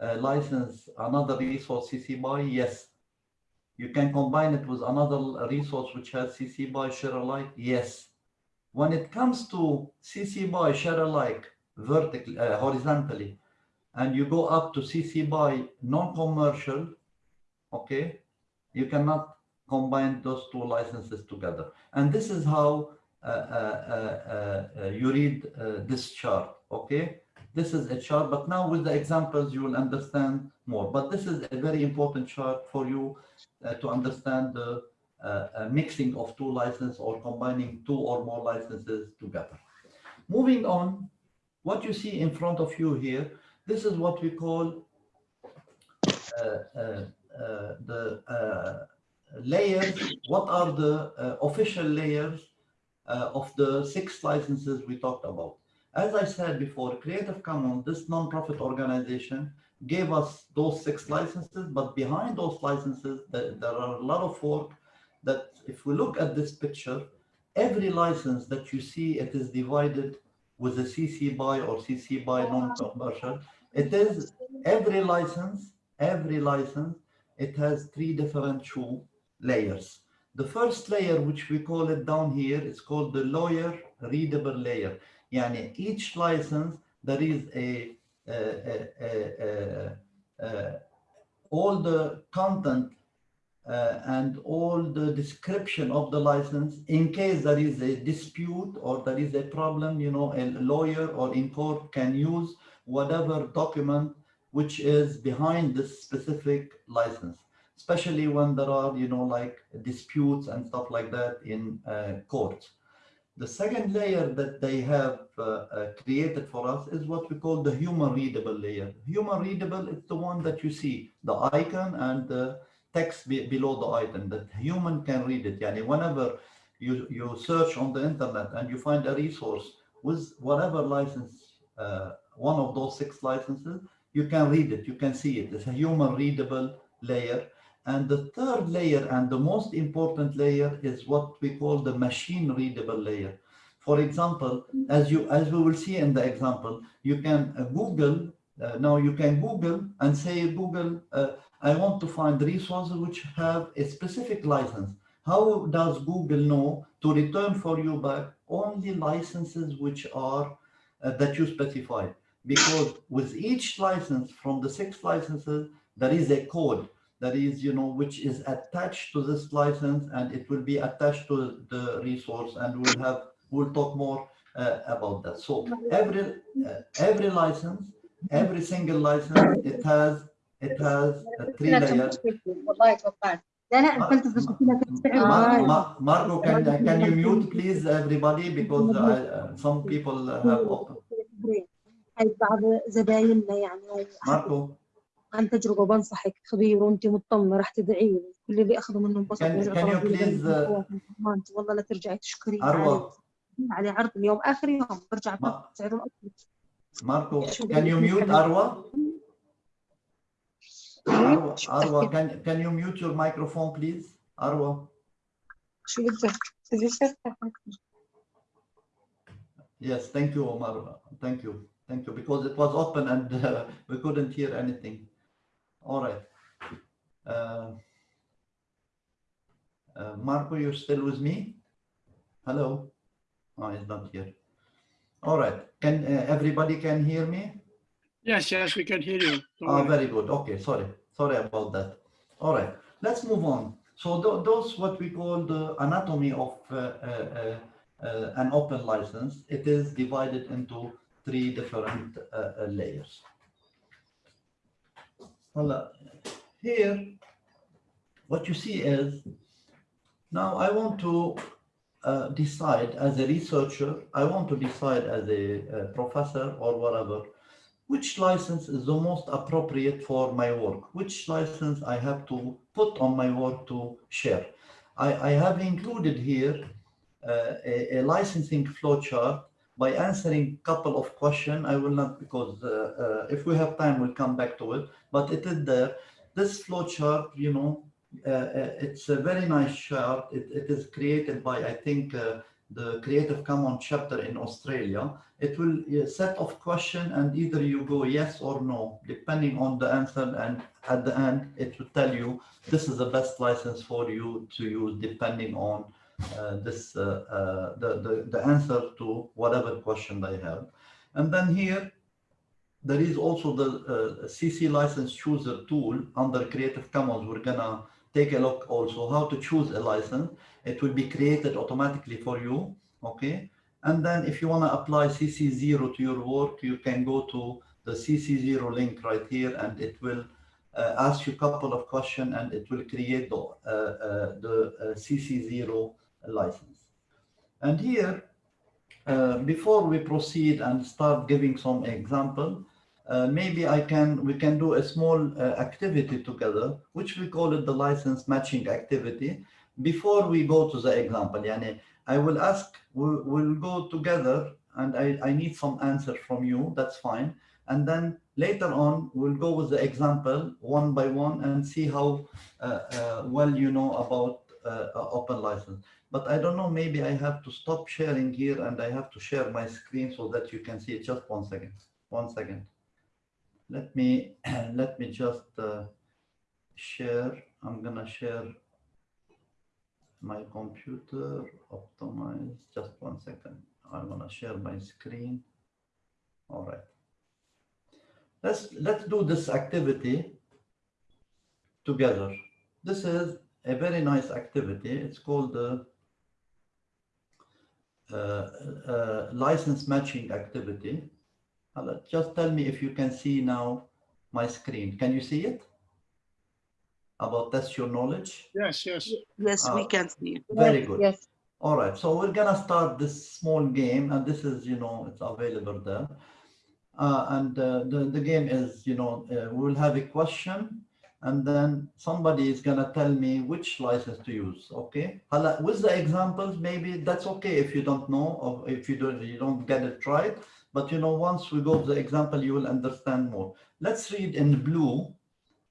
uh, license, another resource CC by. Yes. You can combine it with another resource which has CC by share alike. Yes. When it comes to CC by share alike vertically, uh, horizontally, and you go up to CC by non-commercial, okay, you cannot combine those two licenses together. And this is how you read uh, this chart, okay? this is a chart, but now with the examples, you will understand more. But this is a very important chart for you uh, to understand the uh, uh, mixing of two licenses or combining two or more licenses together. Moving on, what you see in front of you here, this is what we call uh, uh, uh, the uh, layers. What are the uh, official layers uh, of the six licenses we talked about? As I said before, Creative Commons, this non-profit organization, gave us those six licenses, but behind those licenses, there, there are a lot of work that if we look at this picture, every license that you see, it is divided with a CC BY or CC BY non-commercial. It is every license, every license, it has three different two layers. The first layer, which we call it down here, is called the lawyer readable layer. Yani each license, there is a, a, a, a all the content uh, and all the description of the license in case there is a dispute or there is a problem, you know, a lawyer or in court can use whatever document which is behind this specific license, especially when there are, you know, like disputes and stuff like that in uh. The second layer that they have uh, uh, created for us is what we call the human readable layer. Human readable is the one that you see, the icon and the text be below the item that human can read it. Yani whenever you, you search on the internet and you find a resource with whatever license, uh, one of those six licenses, you can read it, you can see it. It's a human readable layer. And the third layer and the most important layer is what we call the machine readable layer. For example, as you as we will see in the example, you can uh, Google, uh, now you can Google and say, Google, uh, I want to find resources which have a specific license. How does Google know to return for you back only licenses which are uh, that you specified? Because with each license from the six licenses, there is a code that is, you know, which is attached to this license and it will be attached to the resource and we'll have, we'll talk more uh, about that. So every, uh, every license, every single license, it has it has a three layers.
والله توقعت لا لا قلت
Mar Mar Marco, can, can you mute please everybody because I, uh, some people have open.
هاي بعض زبايننا يعني
Marco,
عن تجربة بنصحك خبير وانت مطمنة راح تدعي كل اللي أخذه منه انبسط. آه، والله لا ترجعي تشكري
أروى.
على عرض اليوم. آخر يوم. برجع
ما.
الاكل
ماركو كان يو ميوت أروى؟ أروى. أروى. كان كان يو ميوت يور مايكروفون بليز أروى.
شو بدك؟
Yes, thank you, Omar. Thank you. Thank you. Because it was open and uh, we couldn't hear anything. All right. Uh, uh, Marco, you're still with me? Hello? Oh, he's not here. All right, can, uh, everybody can hear me?
Yes, yes, we can hear you. Don't
Oh,
worry.
very good. Okay, sorry. Sorry about that. All right, let's move on. So tho- those what we call the anatomy of uh, uh, uh, an open license. It is divided into three different layers. Well, here, what you see is, now I want to uh, decide as a researcher, I want to decide as a, uh professor or whatever, which license is the most appropriate for my work, which license I have to put on my work to share. I, I have included here uh, a, a licensing flowchart by answering a couple of questions. I will not, because uh, uh, if we have time, we'll come back to it, but it is there. This flowchart, you know, uh, uh, it's a very nice chart. It, it is created by, I think, the Creative Commons chapter in Australia it will set of question and either you go yes or no depending on the answer and at the end it will tell you this is the best license for you to use depending on this uh, uh, the, the the answer to whatever question they have. And then here there is also the uh, CC license chooser tool under Creative Commons. We're gonna take a look also how to choose a license. It will be created automatically for you okay? And then if you want to apply CC0 to your work, you can go to the CC0 link right here and it will uh, ask you a couple of questions and it will create the, uh, uh, the uh, CC0 license. And here, uh, before we proceed and start giving some example, uh, maybe I can we can do a small uh, activity together, which we call it the license matching activity. Before we go to the example, yani, I will ask, we'll, we'll go together and I, I need some answer from you, that's fine. And then later on, we'll go with the example one by one and see how uh, uh, well you know about uh, open license. But I don't know, maybe I have to stop sharing here and I have to share my screen so that you can see it. Just one second, one second. Let me, let me just uh, share. I'm gonna share my computer, optimize, just one second. I'm gonna share my screen. All right. Let's, let's do this activity together. This is a very nice activity. It's called the license matching activity. Uh, Just tell me if you can see now my screen. Can you see it? About test your knowledge?
Yes, yes.
Yes, we
Uh,
can see.
Very good.
Yes.
All right, so we're gonna start this small game, and this is, you know, it's available there. Uh, and uh, the the game is, you know, uh, we will have a question, and then somebody is gonna tell me which license to use. Okay, with the examples, maybe that's okay if you don't know or if you don't you don't get it right. But you know, once we go to the example, you will understand more. Let's read in blue.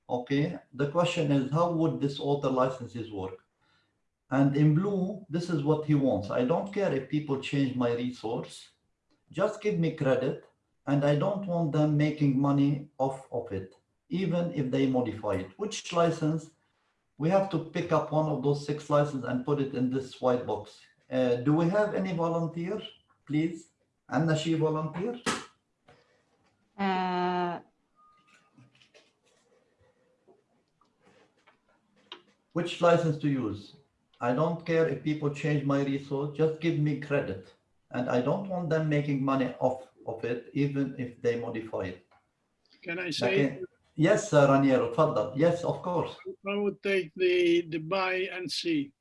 Okay, the question is, how would this author licenses work? And in blue, this is what he wants. I don't care if people change my resource. Just give me credit. And I don't want them making money off of it, even if they modify it. Which license? We have to pick up one of those six licenses and put it in this white box. Uh, do we have any volunteer, please? Anna, she volunteer?
Uh,
Which license to use? I don't care if people change my resource, just give me credit. And I don't want them making money off of it, even if they modify it.
Can I say,
Okay. Yes, uh, Raniero, تفضل. Yes, of course.
I would take the, the buy and see.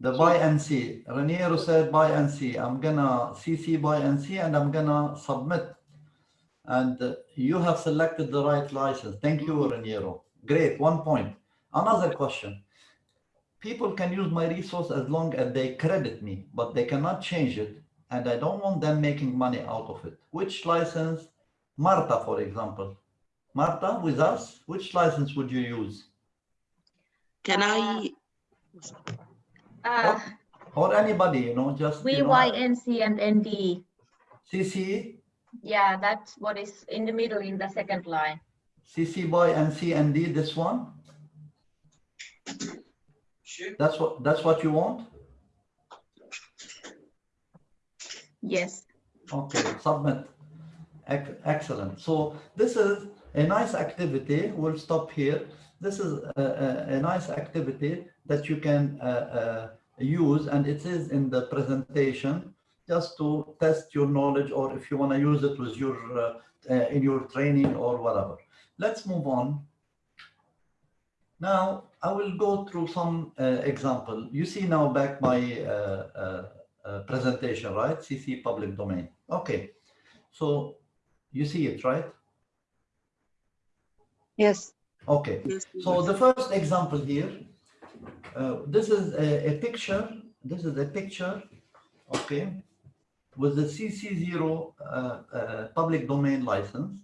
The buy and see. Raniero said buy and see. I'm gonna CC buy and see and I'm gonna submit. And uh, you have selected the right license. Thank you, Raniero. Great, one point. Another question. People can use my resource as long as they credit me, but they cannot change it. And I don't want them making money out of it. Which license? Marta, for example. Marta, with us, which license would you use?
Can I,
Uh,
Or anybody, you know, just you know,
and ND.
CC,
Yeah, that's what is in the middle in the second line.
CC by and C and D, this one? That's what, that's what you want?
Yes.
Okay, submit. Excellent. So this is a nice activity. We'll stop here. This is a, a, a nice activity that you can uh, uh, use and it is in the presentation just to test your knowledge or if you want to use it with your uh, uh, in your training or whatever. Let's move on. Now I will go through some uh, example. You see now back my uh, presentation, right? CC public domain. Okay, so you see it, right?
Yes.
Okay,
yes,
so the first example here, uh, this is a, a picture. This is a picture, okay, with the CC0 uh, uh, public domain license.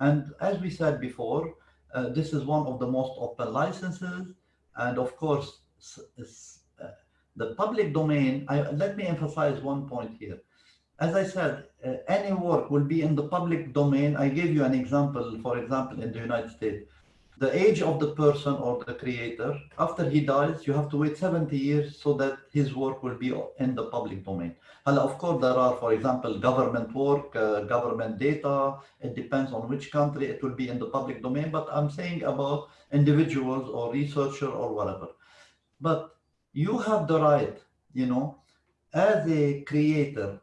And as we said before, uh, this is one of the most open licenses. And of course, s- s- uh, the public domain, I, let me emphasize one point here. As I said, uh, any work will be in the public domain. I gave you an example, for example, in the United States the age of the person or the creator, after he dies, you have to wait 70 years so that his work will be in the public domain. And of course, there are, for example, government work, uh, government data. It depends on which country it will be in the public domain. But I'm saying about individuals or researcher or whatever. But you have the right, you know, as a creator,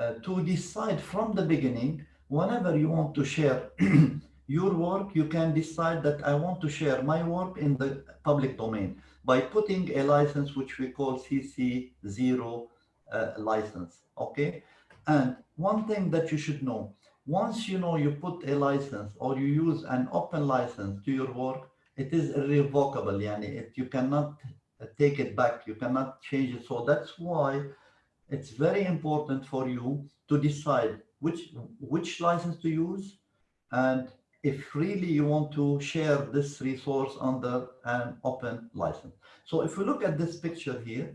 uh, to decide from the beginning, whenever you want to share your work, you can decide that I want to share my work in the public domain by putting a license which we call CC0 uh, license, okay? And one thing that you should know, once you know you put a license or you use an open license to your work, it is irrevocable, yani it, you cannot take it back, you cannot change it. So that's why it's very important for you to decide which, which license to use and if really you want to share this resource under an open license. So if we look at this picture here,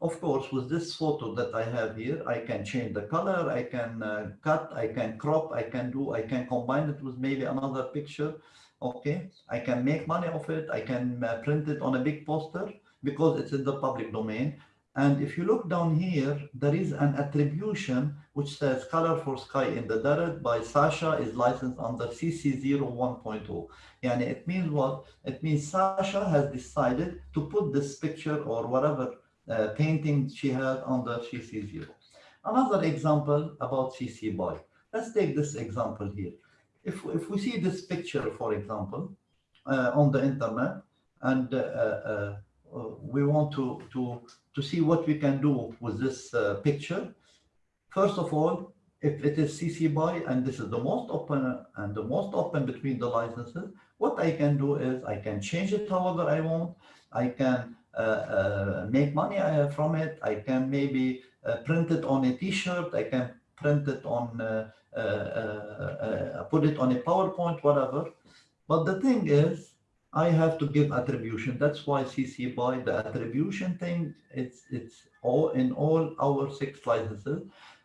of course, with this photo that I have here, I can change the color, I can uh, cut, I can crop, I can do, I can combine it with maybe another picture. Okay, I can make money of it, I can uh, print it on a big poster because it's in the public domain. And if you look down here, there is an attribution which says color for sky in the desert by Sasha is licensed under CC01.0. And it means what? It means Sasha has decided to put this picture or whatever uh, painting she had under CC0. Another example about CC BY. Let's take this example here. If, if we see this picture, for example, uh, on the internet, and uh, uh, we want to, to, to see what we can do with this uh, picture, first of all, if it is CC BY and this is the most open and the most open between the licenses, what I can do is I can change it however I want. I can uh, uh, make money uh, from it. I can maybe print it on a t-shirt. I can print it on, put it on a PowerPoint, whatever. But the thing is, I have to give attribution. That's why CC BY the attribution thing, it's, it's all in all our six licenses.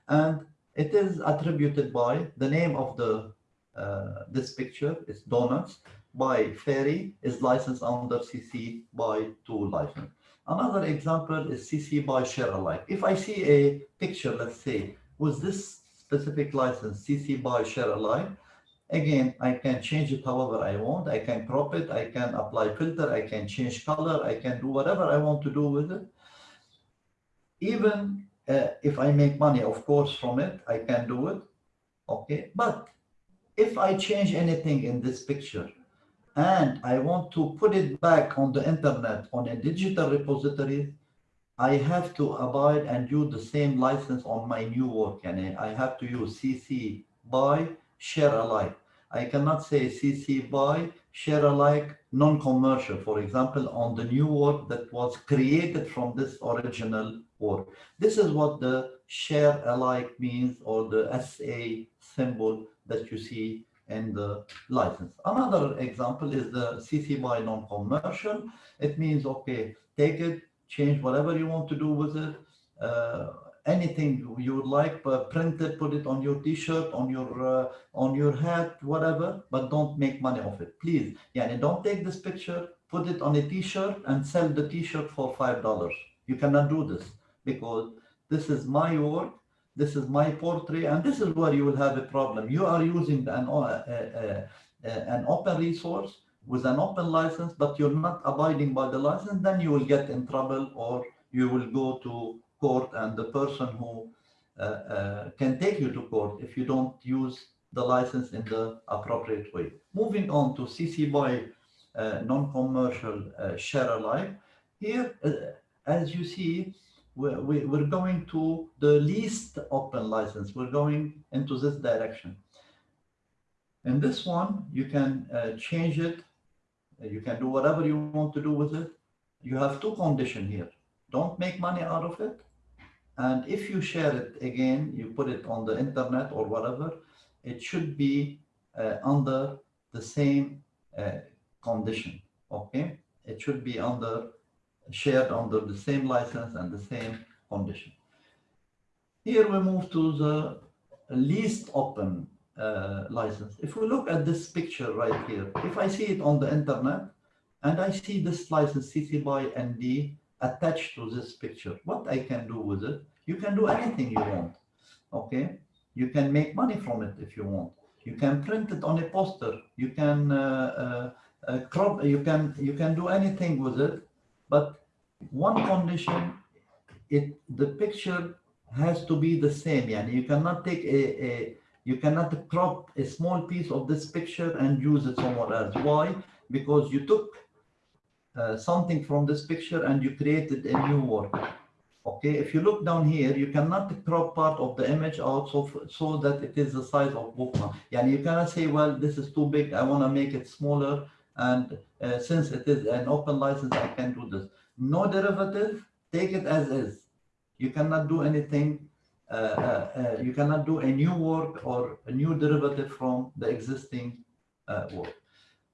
And it is attributed by the name of the uh, this picture is donuts by Ferry is licensed under CC BY 2 license. Another example is CC BY share alike. If I see a picture, let's say, with this specific license, CC BY share alike, again, I can change it however I want. I can crop it, I can apply filter, I can change color, I can do whatever I want to do with it. Even uh, if I make money, of course, from it, I can do it. Okay, but if I change anything in this picture, and I want to put it back on the internet on a digital repository, I have to abide and use the same license on my new work. And I have to use CC BY share alike. I cannot say CC BY share alike non-commercial, for example, on the new work that was created from this original work. This is what the share alike means or the SA symbol that you see in the license. Another example is the CC BY non-commercial. It means, okay, take it, change whatever you want to do with it, uh, anything you would like, but print it, put it on your t-shirt, on your uh, on your hat, whatever, but don't make money off it, please. Yeah, and don't take this picture, put it on a t-shirt and sell the t-shirt for $5. You cannot do this because this is my work this is my portrait, and this is where you will have a problem. You are using an, uh, uh, uh, an open resource with an open license, but you're not abiding by the license, then you will get in trouble or you will go to court and the person who uh, uh, can take you to court if you don't use the license in the appropriate way. Moving on to CC BY uh, non-commercial share alike. Here, as you see, we're, we're going to the least open license. We're going into this direction. In this one, you can uh, change it. You can do whatever you want to do with it. You have two conditions here. Don't make money out of it. And if you share it again, you put it on the internet or whatever, it should be uh, under the same uh, condition. Okay, it should be under shared under the same license and the same condition. Here we move to the least open uh, license. If we look at this picture right here, if I see it on the internet and I see this license CC BY ND attached to this picture, what I can do with it? You can do anything you want, okay? You can make money from it if you want. You can print it on a poster. You can uh, uh, uh crop. You can you can do anything with it but one condition, it the picture has to be the same. Yani you cannot take a, a you cannot crop a small piece of this picture and use it somewhere else. Why? Because you took uh, something from this picture and you created a new work. Okay, if you look down here, you cannot crop part of the image out so, so that it is the size of bookmark. Yeah, you cannot say, well, this is too big, I want to make it smaller. And uh, since it is an open license, I can do this. No derivative, take it as is. You cannot do anything, uh, uh, uh you cannot do a new work or a new derivative from the existing uh, work.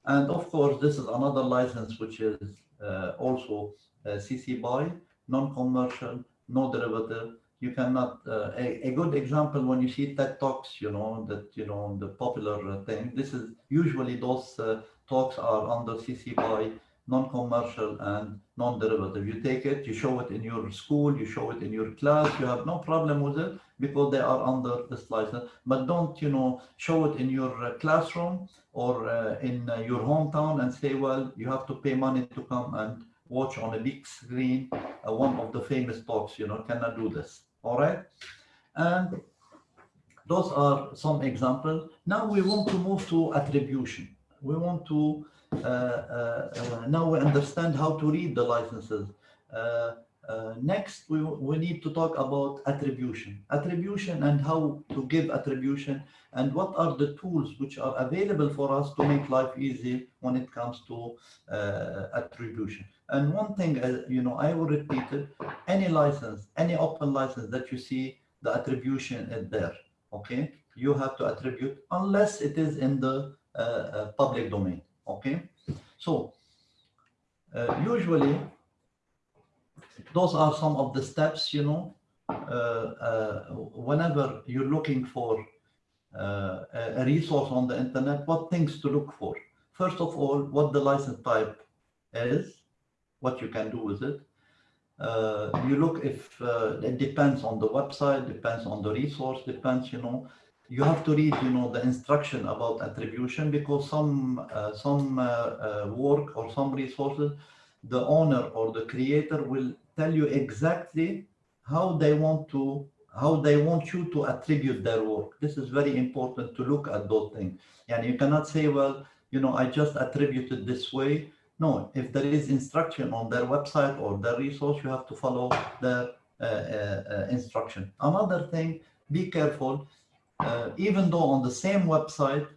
And of course, this is another license, which is uh, also CC BY non-commercial, no derivative. You cannot, uh, a, a good example when you see TED Talks, you know, that, you know, the popular thing, this is usually those uh, talks are under CC BY non-commercial and non-derivative. You take it, you show it in your school, you show it in your class, you have no problem with it because they are under this license. But don't, you know, show it in your uh, classroom or uh, in uh, your hometown and say, well, you have to pay money to come and watch on a big screen uh, one of the famous talks, you know, cannot do this. All right. And those are some examples. Now we want to move to attribution. We want to, now we understand how to read the licenses. Uh, uh, next, we, we need to talk about attribution. Attribution and how to give attribution and what are the tools which are available for us to make life easy when it comes to uh, attribution. And one thing, uh, you know, I will repeat it, any license, any open license that you see, the attribution is there, okay? You have to attribute unless it is in the uh, uh public domain, okay? So usually those are some of the steps, you know, uh, uh, whenever you're looking for uh, a resource on the internet, what things to look for. First of all, what the license type is, what you can do with it. Uh, you look if uh, it depends on the website, depends on the resource, depends, you know, you have to read, you know, the instruction about attribution because some uh, some work or some resources, the owner or the creator will tell you exactly how they want to how they want you to attribute their work. This is very important to look at those things. And you cannot say, well, you know, I just attributed this way. No, if there is instruction on their website or their resource, you have to follow their uh, uh, uh instruction. Another thing, be careful, uh, even though on the same website,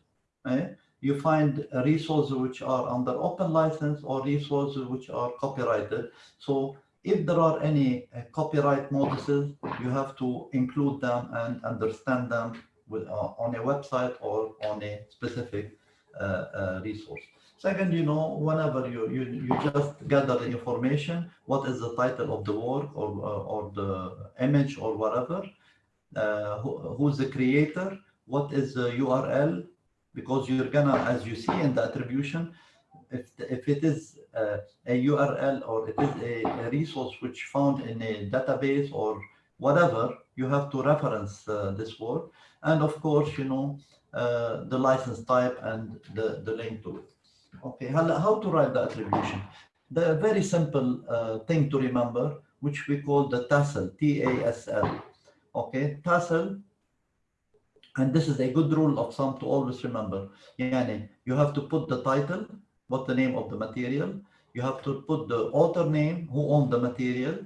eh, you find resources which are under open license or resources which are copyrighted. So if there are any uh, copyright notices, you have to include them and understand them with, uh, on a website or on a specific uh, uh resource. Second, you know, whenever you, you, you just gather the information, what is the title of the work or, uh, or the image or whatever, who, who's the creator, what is the URL, because you're gonna, as you see in the attribution, if, if it is uh, a URL or it is a, a, resource which found in a database or whatever, you have to reference uh, this word. And of course, you know, uh, the license type and the, the link to it. Okay, how, how to write the attribution? The very simple uh, thing to remember, which we call the TASL, T-A-S-L. Okay, TASL and this is a good rule of thumb to always remember. Yani, you have to put the title, what the name of the material. You have to put the author name, who owned the material,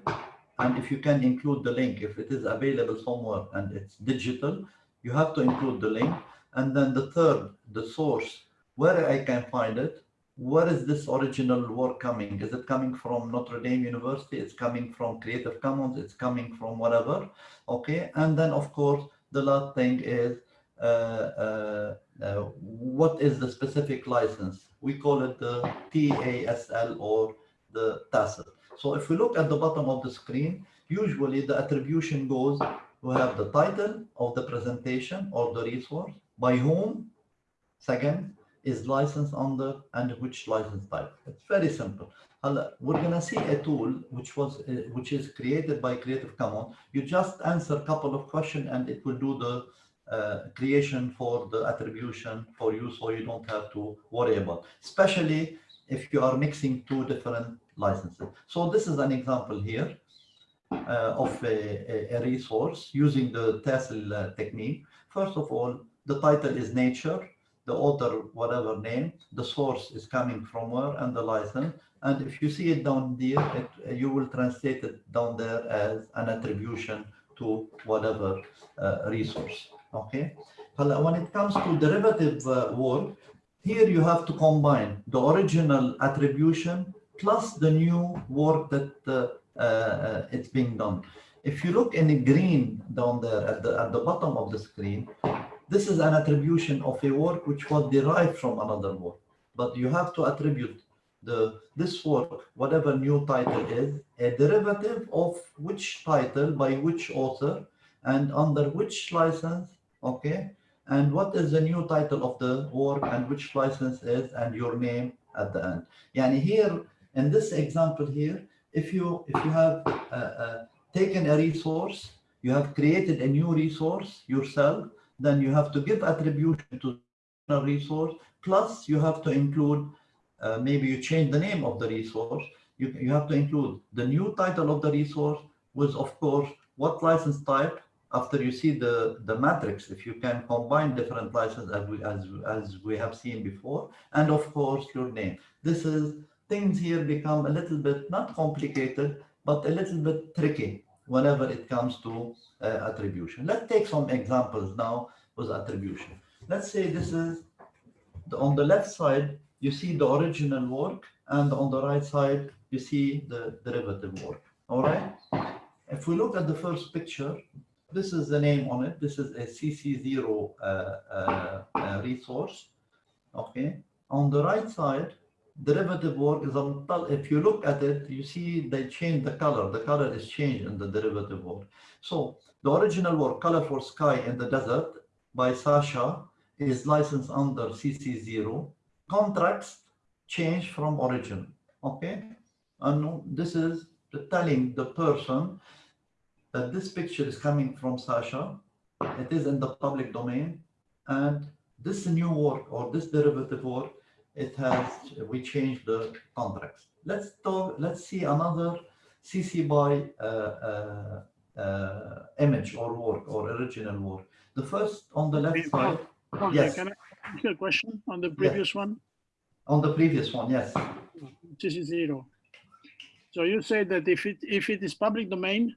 and if you can include the link, if it is available somewhere and it's digital, you have to include the link. And then the third, the source, where I can find it, where is this original work coming? Is it coming from Notre Dame University? It's coming from Creative Commons. It's coming from whatever. Okay. And then, of course, the last thing is uh, uh, uh, what is the specific license? We call it the TASL or the TASL. So if we look at the bottom of the screen, usually the attribution goes, we have the title of the presentation or the resource, by whom, second, is licensed under and which license type. It's very simple. We're gonna see a tool which was uh, which is created by Creative Commons. You just answer a couple of questions and it will do the uh, creation for the attribution for you so you don't have to worry about, especially if you are mixing two different licenses. So this is an example here. uh, of a, a, resource using the TESL technique. First of all, the title is nature, the author, whatever name, the source is coming from where, and the license. And if you see it down there, it, you will translate it down there as an attribution to whatever uh, resource. Okay. When it comes to derivative uh, work, here you have to combine the original attribution plus the new work that uh, uh, it's being done. If you look in the green down there at the, at the bottom of the screen, this is an attribution of a work which was derived from another work. But you have to attribute the this work, whatever new title is, a derivative of which title by which author and under which license, okay? And what is the new title of the work and which license is and your name at the end. Yani here, in this example here, if you if you have uh, uh, taken a resource, you have created a new resource yourself, then you have to give attribution to a resource, plus you have to include, uh, maybe you change the name of the resource, you, you have to include the new title of the resource with, of course, what license type, after you see the, the matrix, if you can combine different licenses as we, as, as we have seen before, and of course, your name. This is, things here become a little bit, not complicated, but a little bit tricky whenever it comes to uh, attribution. Let's take some examples now with attribution. Let's say this is the, on the left side, you see the original work, and on the right side, you see the derivative work. All right. If we look at the first picture, this is the name on it. This is a CC0 uh, uh, uh, resource. Okay. On the right side, derivative work is on if you look at it you see they change the color. The color is changed in the derivative work. So the original work color for sky in the desert by sasha is licensed under cc0 contracts change from origin okay? And this is telling the person that this picture is coming from sasha. It is in the public domain. And this new work or this derivative work it has we changed the contracts. Let's talk. Let's see another CC by uh, uh, uh, image or work or original work. The first on the left side. yes.
Can I ask you a question on the previous one?
On the previous one, yes.
CC zero. So you say that if it if it is public domain,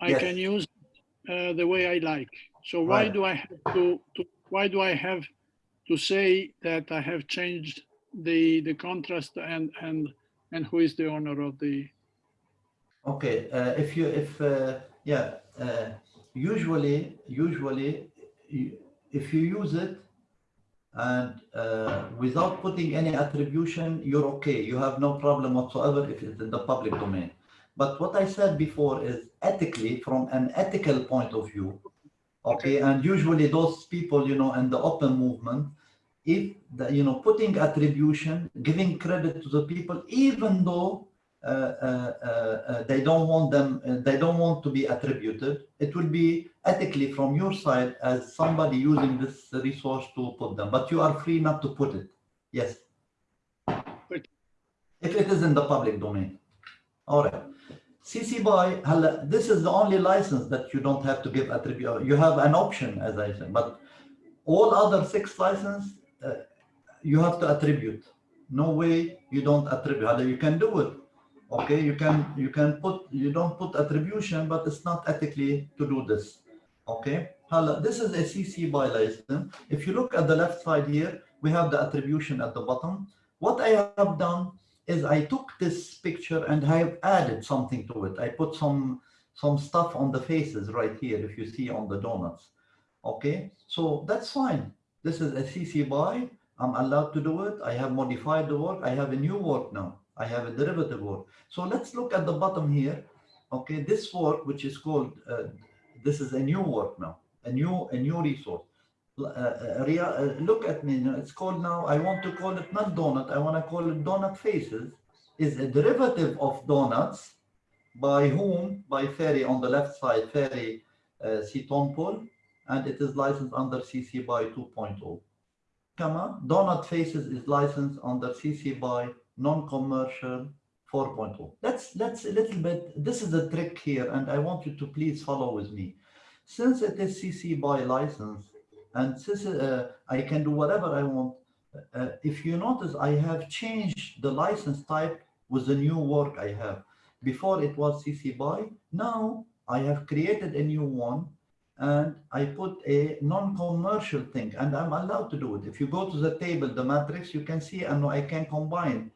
I
Yes.
can use uh, the way I like. So why
Right.
do I have to, to why do I have to say that I have changed the the contrast and and and who is the owner of the
Okay, uh, if you, if, uh, yeah, uh, usually, usually, if you use it and uh, without putting any attribution, you're okay. You have no problem whatsoever if it's in the public domain. But what I said before is ethically, from an ethical point of view, okay, and usually those people, you know, in the open movement, if the, you know putting attribution giving credit to the people even though uh, uh, uh, uh they don't want them uh, they don't want to be attributed it will be ethically from your side as somebody using this resource to put them. But you are free not to put it. Yes. If it is in the public domain. All right. CC BY, this is the only license that you don't have to give attribute. You have an option, as I said, but all other six licenses uh, you have to attribute. No way you don't attribute. You can do it, okay you can you can put you don't put attribution but it's not ethically to do this. Okay? This is a cc by license. If you look at the left side here we have the attribution at the bottom. What i have done is i took this picture and i have added something to it. I put some some stuff on the faces right here if you see on the donuts. Okay? So that's fine this is a cc by i'm allowed to do it i have modified the work i have a new work now I have a derivative work. So let's look at the bottom here. Okay, this work, which is called, uh, this is a new work now, a new a new resource. Uh, uh, uh, look at me, it's called now, I want to call it not donut, I want to call it donut faces, is a derivative of donuts by whom? By Ferry on the left side, Ferry uh, Citonpol, and it is licensed under CC by 2.0. Comma, donut faces is licensed under CC by non-commercial 4.0. Let's, let's a little bit, this is the trick here, and I want you to please follow with me. Since it is CC by license, and since uh, I can do whatever I want, uh, if you notice, I have changed the license type with the new work I have. Before it was CC by, now I have created a new one and I put a non-commercial thing and I'm allowed to do it. If you go to the table, the matrix, you can see and I can combine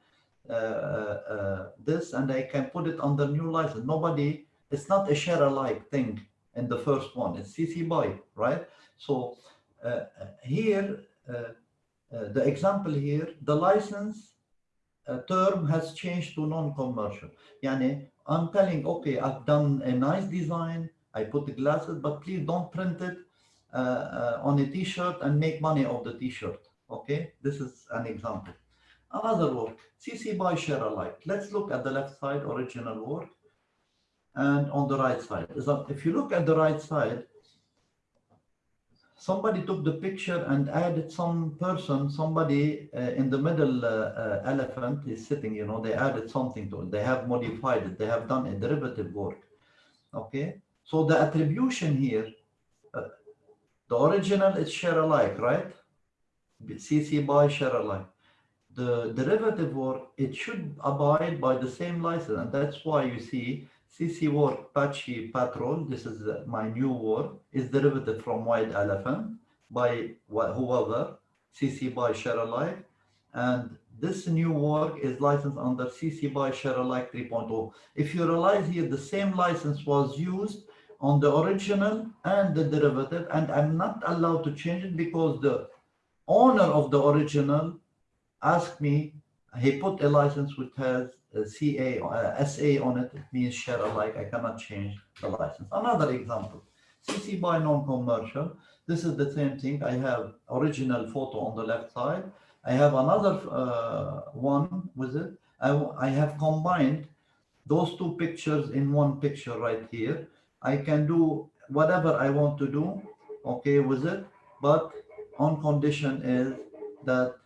uh, uh, this and I can put it the new license. Nobody, it's not a share alike thing in the first one, it's CC by, right? So uh, here, uh, uh, the example here, the license uh, term has changed to non-commercial. Yani I'm telling, okay, I've done a nice design, I put the glasses, but please don't print it uh, uh, on a t-shirt and make money off the t-shirt. Okay, this is an example. Another work, CC by share alike. Let's look at the left side, original work, and on the right side. If you look at the right side, somebody took the picture and added some person, somebody uh, in the middle uh, uh, elephant is sitting, you know, they added something to it. They have modified it. They have done a derivative work. Okay. So the attribution here, uh, the original is share alike, right? CC by share alike. The derivative work, it should abide by the same license. And that's why you see CC work Patchy Patrol, this is my new work, is derivative from White Elephant by whoever, CC by share alike. And this new work is licensed under CC by share alike 3.0. If you realize here, the same license was used on the original and the derivative, and I'm not allowed to change it because the owner of the original asked me, he put a license which has a CA, uh, SA on it, it means share alike, I cannot change the license. Another example, CC by non-commercial, this is the same thing, I have original photo on the left side, I have another uh, one with it, I, I have combined those two pictures in one picture right here, I can do whatever I want to do, okay, with it, but on condition is that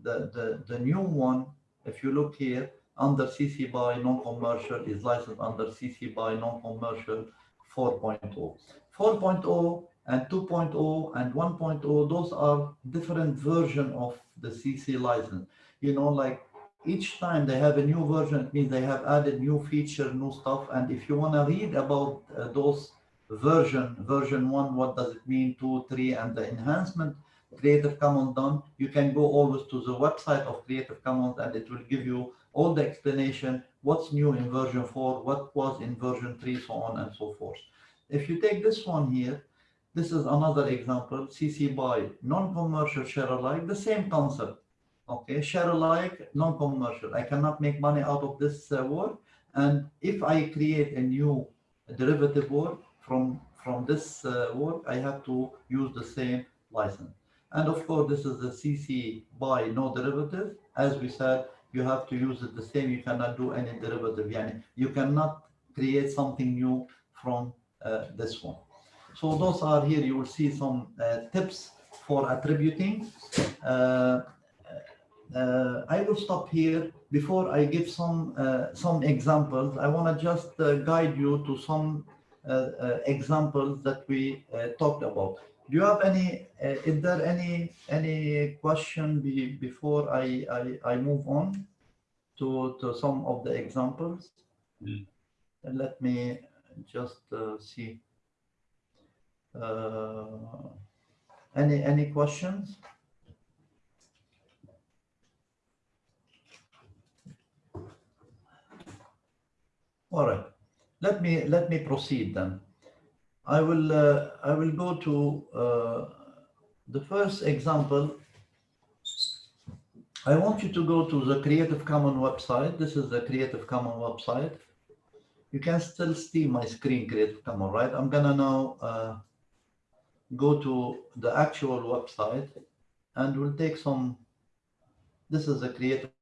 the, the, the new one, if you look here, under CC by non-commercial is licensed under CC by non-commercial 4.0. 4.0 and 2.0 and 1.0, those are different version of the CC license. You know, like each time they have a new version, it means they have added new feature, new stuff. And if you want to read about uh, those version, version one, what does it mean, two, three, and the enhancement Creative Commons done, you can go always to the website of Creative Commons and it will give you all the explanation, what's new in version four, what was in version three, so on and so forth. If you take this one here, this is another example, CC by non-commercial share alike, the same concept okay share alike non-commercial. I cannot make money out of this uh, work and if i create a new derivative work from from this uh, work i have to use the same license. And of course this is the cc by no derivative. As we said you have to use it the same. You cannot do any derivative. Yani you cannot create something new from uh, this one. So those are here. You will see some uh, tips for attributing. Uh, uh, I will stop here before I give some uh, some examples. I want to just uh, guide you to some uh, uh, examples that we uh, talked about. Do you have any? is there any any question be, before I, I I move on to to some of the examples?
Mm.
let me just see. any any questions? All right, let me let me proceed then. I will uh, I will go to uh, the first example. I want you to go to the Creative Commons website. This is the Creative Commons website. You can still see my screen, Creative Commons, right? I'm gonna now uh, go to the actual website and we'll take some, this is the Creative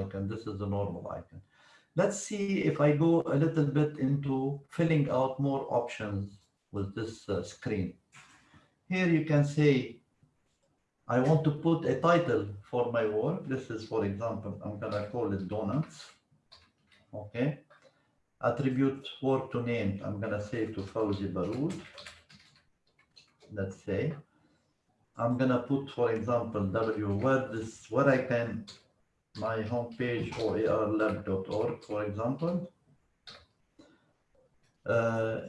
icon. This is the normal icon. Let's see if I go a little bit into filling out more options with this uh, screen. Here you can say, I want to put a title for my work. This is, for example, I'm gonna call it donuts. Okay. Attribute work to name. I'm gonna say to Fawzi Baroud. Let's say. I'm gonna put, for example, W where this where I can my homepage oarlab.org, for example. Uh,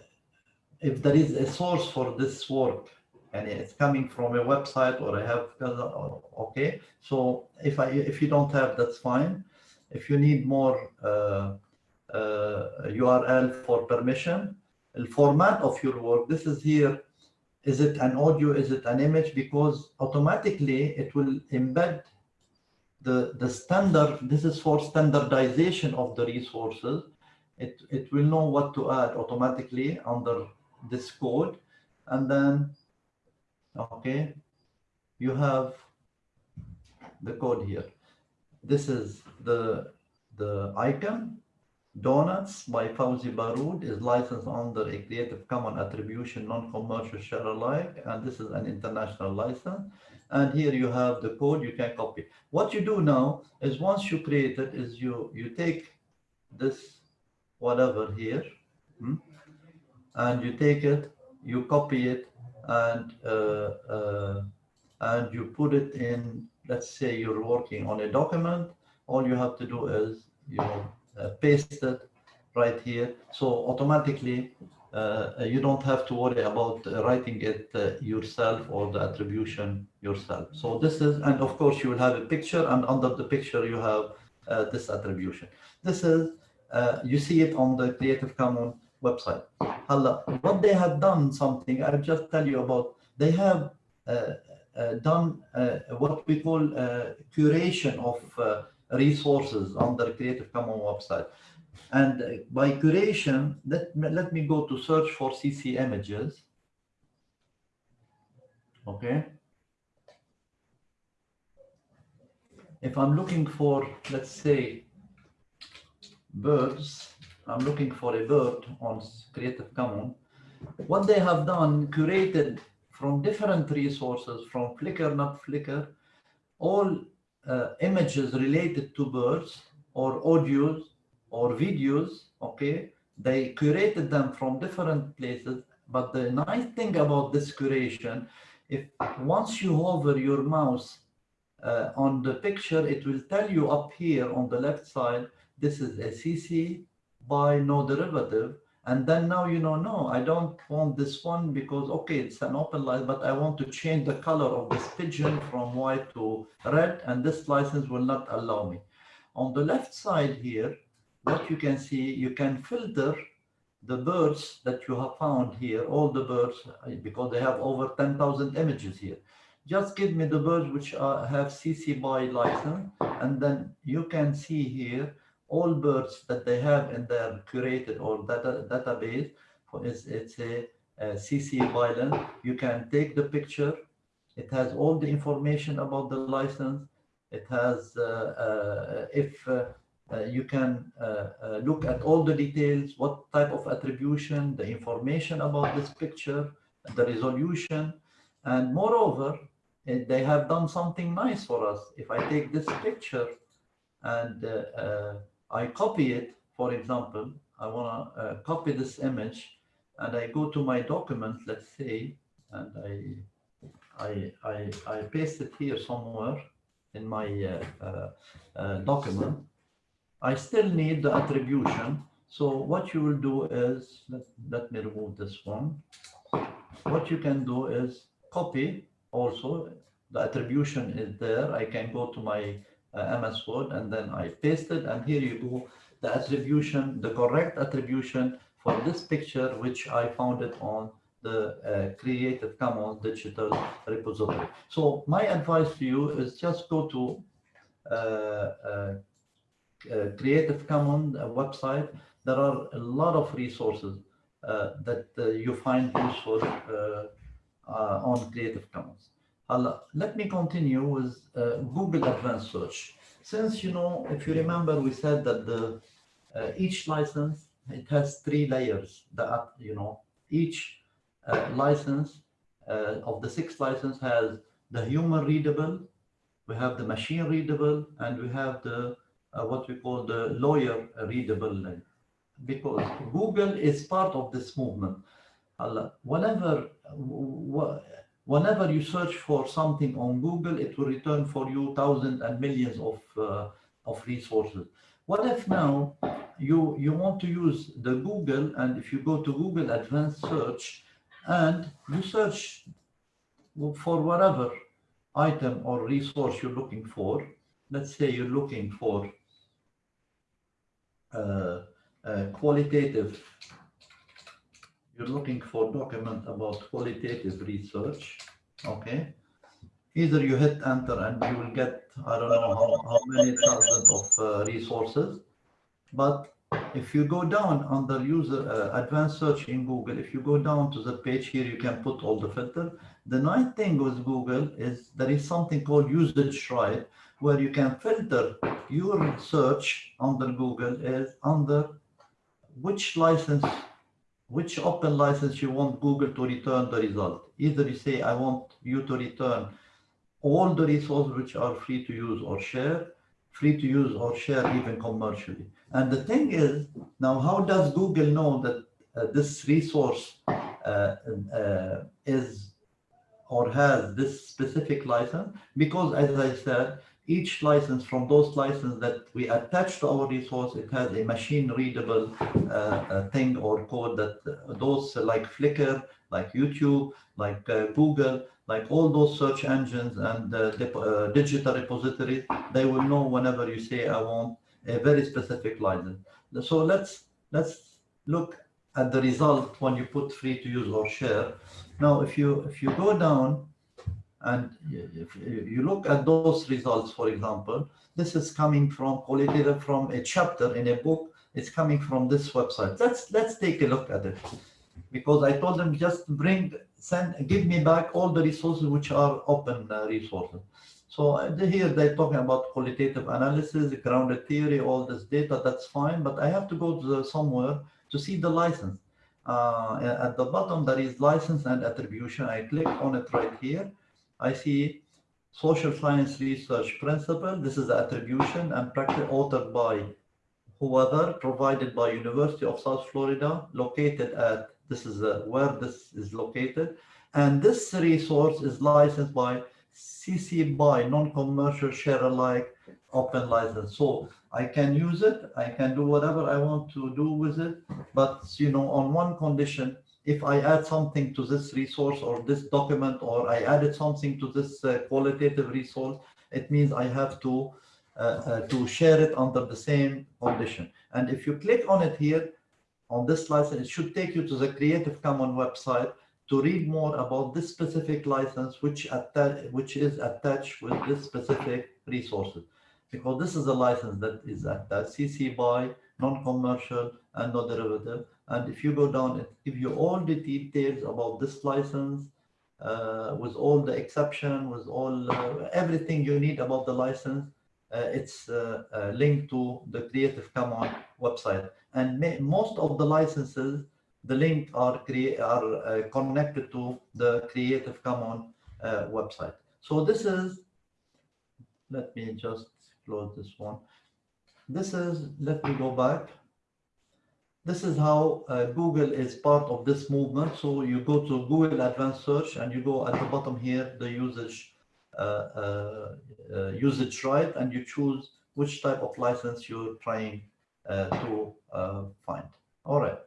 if there is a source for this work and it's coming from a website or I have okay. So if I if you don't have, that's fine. If you need more uh, uh, URL for permission, the format of your work. This is here is it an audio? Is it an image? Because automatically it will embed the, the standard. This is for standardization of the resources. It, it will know what to add automatically under this code. And then, okay, you have the code here. This is the, the icon Donuts by Fawzi Baroud is licensed under a Creative Commons Attribution Non-Commercial Share Alike, and this is an international license. And here you have the code you can copy. What you do now is once you create it, is you you take this whatever here, hmm, and you take it, you copy it, and uh, uh, and you put it in. Let's say you're working on a document. All you have to do is you uh, paste it right here. So automatically, you don't have to worry about writing it uh, yourself or the attribution yourself. So this is, and of course you will have a picture and under the picture you have uh, this attribution. This is, uh, you see it on the Creative Commons website. Hala, what they have done something, I'll just tell you about, they have uh, done what we call curation of resources on the Creative Commons website. And by curation, let, let me go to search for CC images. Okay. If I'm looking for, let's say, birds, I'm looking for a bird on Creative Commons. What they have done, curated from different resources, from Flickr, not Flickr, all uh, images related to birds or audios or videos, okay, they curated them from different places. But the nice thing about this curation, if once you hover your mouse uh, on the picture, it will tell you up here on the left side, this is a CC by no derivative. And then now you know, no, I don't want this one because, okay, it's an open license, but I want to change the color of this pigeon from white to red, and this license will not allow me. On the left side here, what you can see, you can filter the birds that you have found here, all the birds, because they have over 10,000 images here. Just give me the birds which are, have CC BY license, and then you can see here all birds that they have in their curated or data database. For it's, it's a, a CC violent. You can take the picture. It has all the information about the license. It has, uh, uh, if uh, uh you can uh, uh, look at all the details, what type of attribution, the information about this picture, the resolution. And moreover, they have done something nice for us. If I take this picture and I copy it, for example, I want to uh, copy this image and I go to my document, let's say, and I, I, I, I paste it here somewhere in my uh, uh, uh document. I still need the attribution. So what you will do is, let, let me remove this one. What you can do is copy also, the attribution is there. I can go to my uh, MS Word and then I paste it and here you go the attribution the correct attribution for this picture which I found it on the uh, Creative Commons digital repository. So my advice to you is just go to uh, uh, Creative Commons website. There are a lot of resources that you find useful on Creative Commons. let me continue with uh, Google Advanced Search. since you know, if you remember, we said that the uh, each license it has three layers. That you know, each uh, license uh, of the six license has the human readable, we have the machine readable, and we have the uh, what we call the lawyer readable. Because Google is part of this movement. Whenever, whenever you search for something on Google, it will return for you thousands and millions of uh, of resources. What if now you you want to use the Google, and if you go to Google Advanced Search, and you search for whatever item or resource you're looking for. Let's say you're looking for qualitative, you're looking for document about qualitative research, okay? Either you hit enter and you will get, I don't know how, how many thousands of uh, resources, but if you go down under user uh, advanced search in Google, if you go down to the page here, you can put all the filter. The nice thing with Google is there is something called usage right, where you can filter your search under Google is under which license, which open license you want Google to return the result. Either you say, I want you to return all the resources which are free to use or share, free to use or share even commercially. And the thing is, now how does Google know that uh, this resource uh, uh, is or has this specific license? Because as I said, each license from those licenses that we attach to our resource, it has a machine readable uh, uh, thing or code that uh, those like Flickr, like YouTube, like uh, Google, like all those search engines and uh, digital repositories, they will know whenever you say, I want a very specific license. So let's let's look at the result when you put free to use or share. Now, if you if you go down and if you look at those results, for example, this is coming from qualitative from a chapter in a book. It's coming from this website. Let's let's take a look at it because I told them just bring send give me back all the resources which are open uh, resources. So uh, here they're talking about qualitative analysis, grounded theory, all this data, that's fine, but I have to go to the, somewhere to see the license. Uh, at the bottom, there is license and attribution. I click on it right here. I see social science research principle. This is the attribution and practice authored by whoever, provided by University of South Florida, located at, this is uh, where this is located. And this resource is licensed by CC BY non-commercial share alike open license. So I can use it. I can do whatever I want to do with it. But you know, on one condition, if I add something to this resource or this document, or I added something to this uh, qualitative resource, it means I have to uh, uh, to share it under the same condition. And if you click on it here, on this license, it should take you to the Creative Commons website to read more about this specific license, which which is attached with this specific resources. Because this is a license that is attached, CC BY, non-commercial, and no derivative. And if you go down, it gives you all the details about this license, uh, with all the exception, with all uh, everything you need about the license. Uh, it's uh, uh, linked to the Creative Commons website. And most of the licenses the link are are uh, connected to the Creative Commons website. So this is, let me just close this one. This is, let me go back. This is how uh, Google is part of this movement. So you go to Google Advanced Search and you go at the bottom here, the usage uh, uh, uh, usage right, and you choose which type of license you're trying to find. All right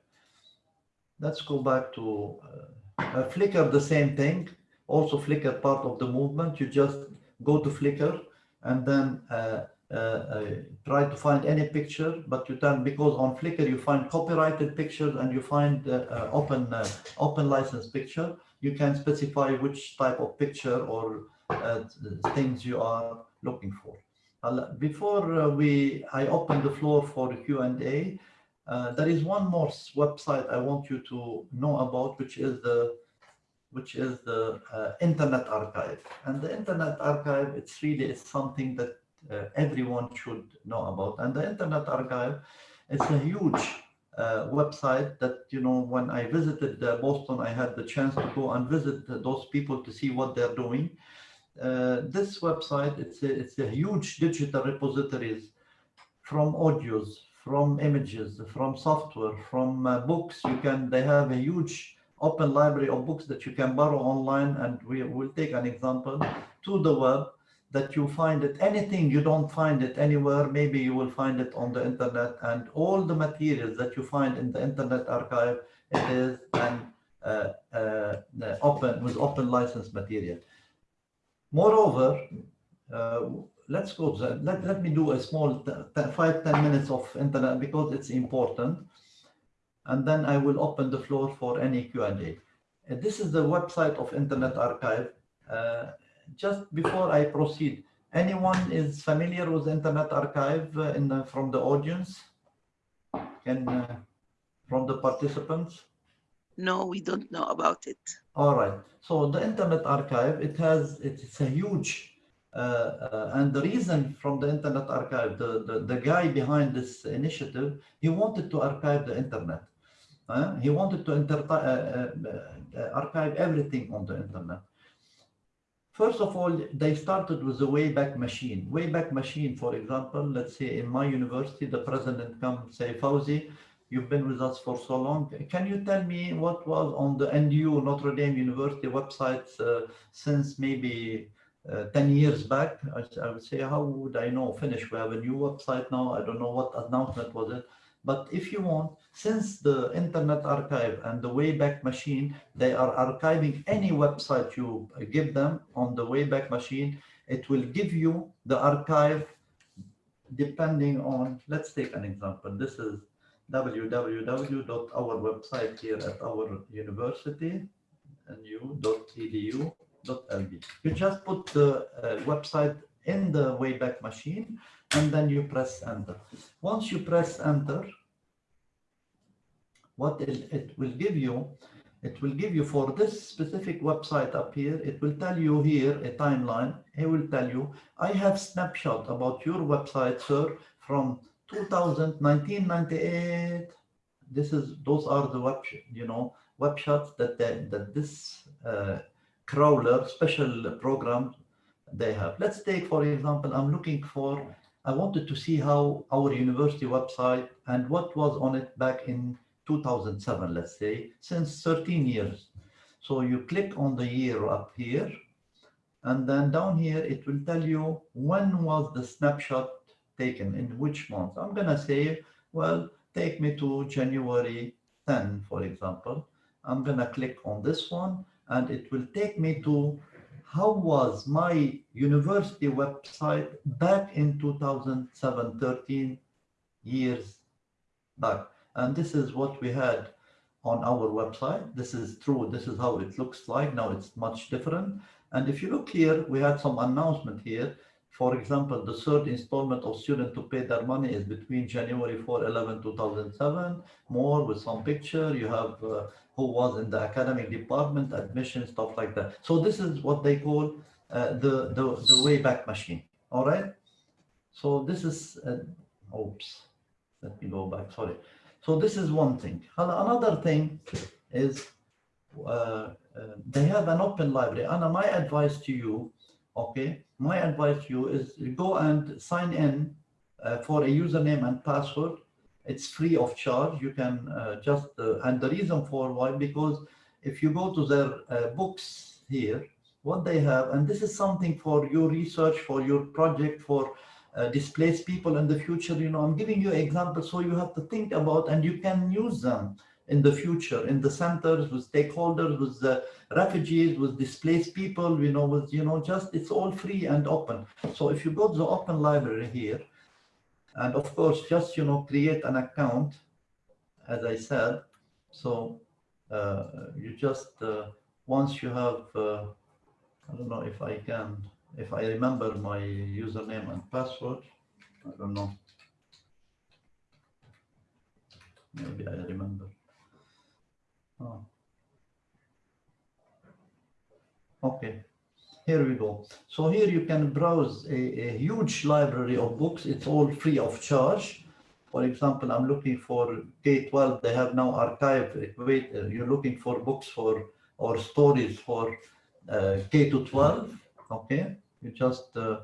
let's go back to uh, uh, Flickr, the same thing. Also Flickr part of the movement. You just go to Flickr and then uh, uh, try to find any picture, but you can, because on Flickr you find copyrighted pictures and you find open, open license picture. You can specify which type of picture or things you are looking for. Before we, I open the floor for Q&A, uh, there is one more website I want you to know about, which is the which is the uh, Internet Archive. And the Internet Archive, it's really it's something that uh, everyone should know about. And the Internet Archive it's a huge uh, website that, you know, when I visited uh, Boston, I had the chance to go and visit those people to see what they're doing. Uh, this website, it's a, it's a huge digital repositories from audios, from images, from software, from uh, books. You can, they have a huge open library of books that you can borrow online. And we will take an example to the web that you find it anything you don't find it anywhere maybe you will find it on the internet and all the materials that you find in the internet archive it is an uh, uh, open with open license material moreover uh, let's go that. Let, let me do a small five ten minutes of internet because it's important and then i will open the floor for any q&a this is the website of internet archive uh, just before I proceed, anyone is familiar with Internet Archive uh, in the, from the audience? Can uh, from the participants?
No, we don't know about it.
All right. So the Internet Archive, it has it's a huge uh, uh, and the reason from the Internet Archive, the, the, the guy behind this initiative, he wanted to archive the internet. Uh, he wanted to inter uh, archive everything on the internet. First of all, they started with the Wayback Machine. Wayback Machine, for example, let's say in my university, the president comes say, Fawzi, you've been with us for so long. Can you tell me what was on the NDU, Notre Dame University websites uh, since maybe uh, 10 years back? I, I, would say, how would I know? Finish, we have a new website now. I don't know what announcement was it. But if you want, since the Internet Archive and the Wayback Machine, they are archiving any website you give them on the Wayback Machine, it will give you the archive depending on, let's take an example. This is www.our website here at our university, ndu.edu.lb. You just put the uh, website in the Wayback Machine and then you press enter. Once you press enter, what it, it will give you, it will give you for this specific website up here, it will tell you here a timeline. It will tell you, I have snapshot about your website, sir, from 2000, 1998. This is, those are the web, you know, web shots that, they, that this uh, crawler special program they have. Let's take, for example, I'm looking for, I wanted to see how our university website and what was on it back in 2007, let's say, since 13 years. So you click on the year up here, and then down here, it will tell you when was the snapshot taken, in which month. I'm gonna say, well, take me to January 10, for example. I'm gonna click on this one, and it will take me to how was my university website back in 2007, 13 years back. And this is what we had on our website. This is true. This is how it looks like. Now it's much different. And if you look here, we had some announcement here. For example, the third installment of student to pay their money is between January 4, 11, 2007. More with some picture. You have uh, who was in the academic department, admission, stuff like that. So this is what they call uh, the, the, the Wayback Machine. All right. So this is, uh, oops, let me go back, sorry. So this is one thing. Another thing is uh, uh, they have an open library. And my advice to you, okay, my advice to you is go and sign in uh, for a username and password. It's free of charge. You can uh, just, uh, and the reason for why, because if you go to their uh, books here, what they have, and this is something for your research, for your project, for uh, displace people in the future. You know, I'm giving you examples so you have to think about and you can use them in the future in the centers with stakeholders, with the refugees, with displaced people, you know, with, you know, just it's all free and open. So if you go to the open library here, and of course, just, you know, create an account, as I said. So uh, you just, uh, once you have, uh, I don't know if I can, if I remember my username and password. I don't know. Maybe I remember. Oh. Okay. here we go. So here you can browse a, a huge library of books. It's all free of charge. For example, I'm looking for K-12. They have now archive. Wait, uh, you're looking for books for or stories for uh, K to 12. Okay, you just uh,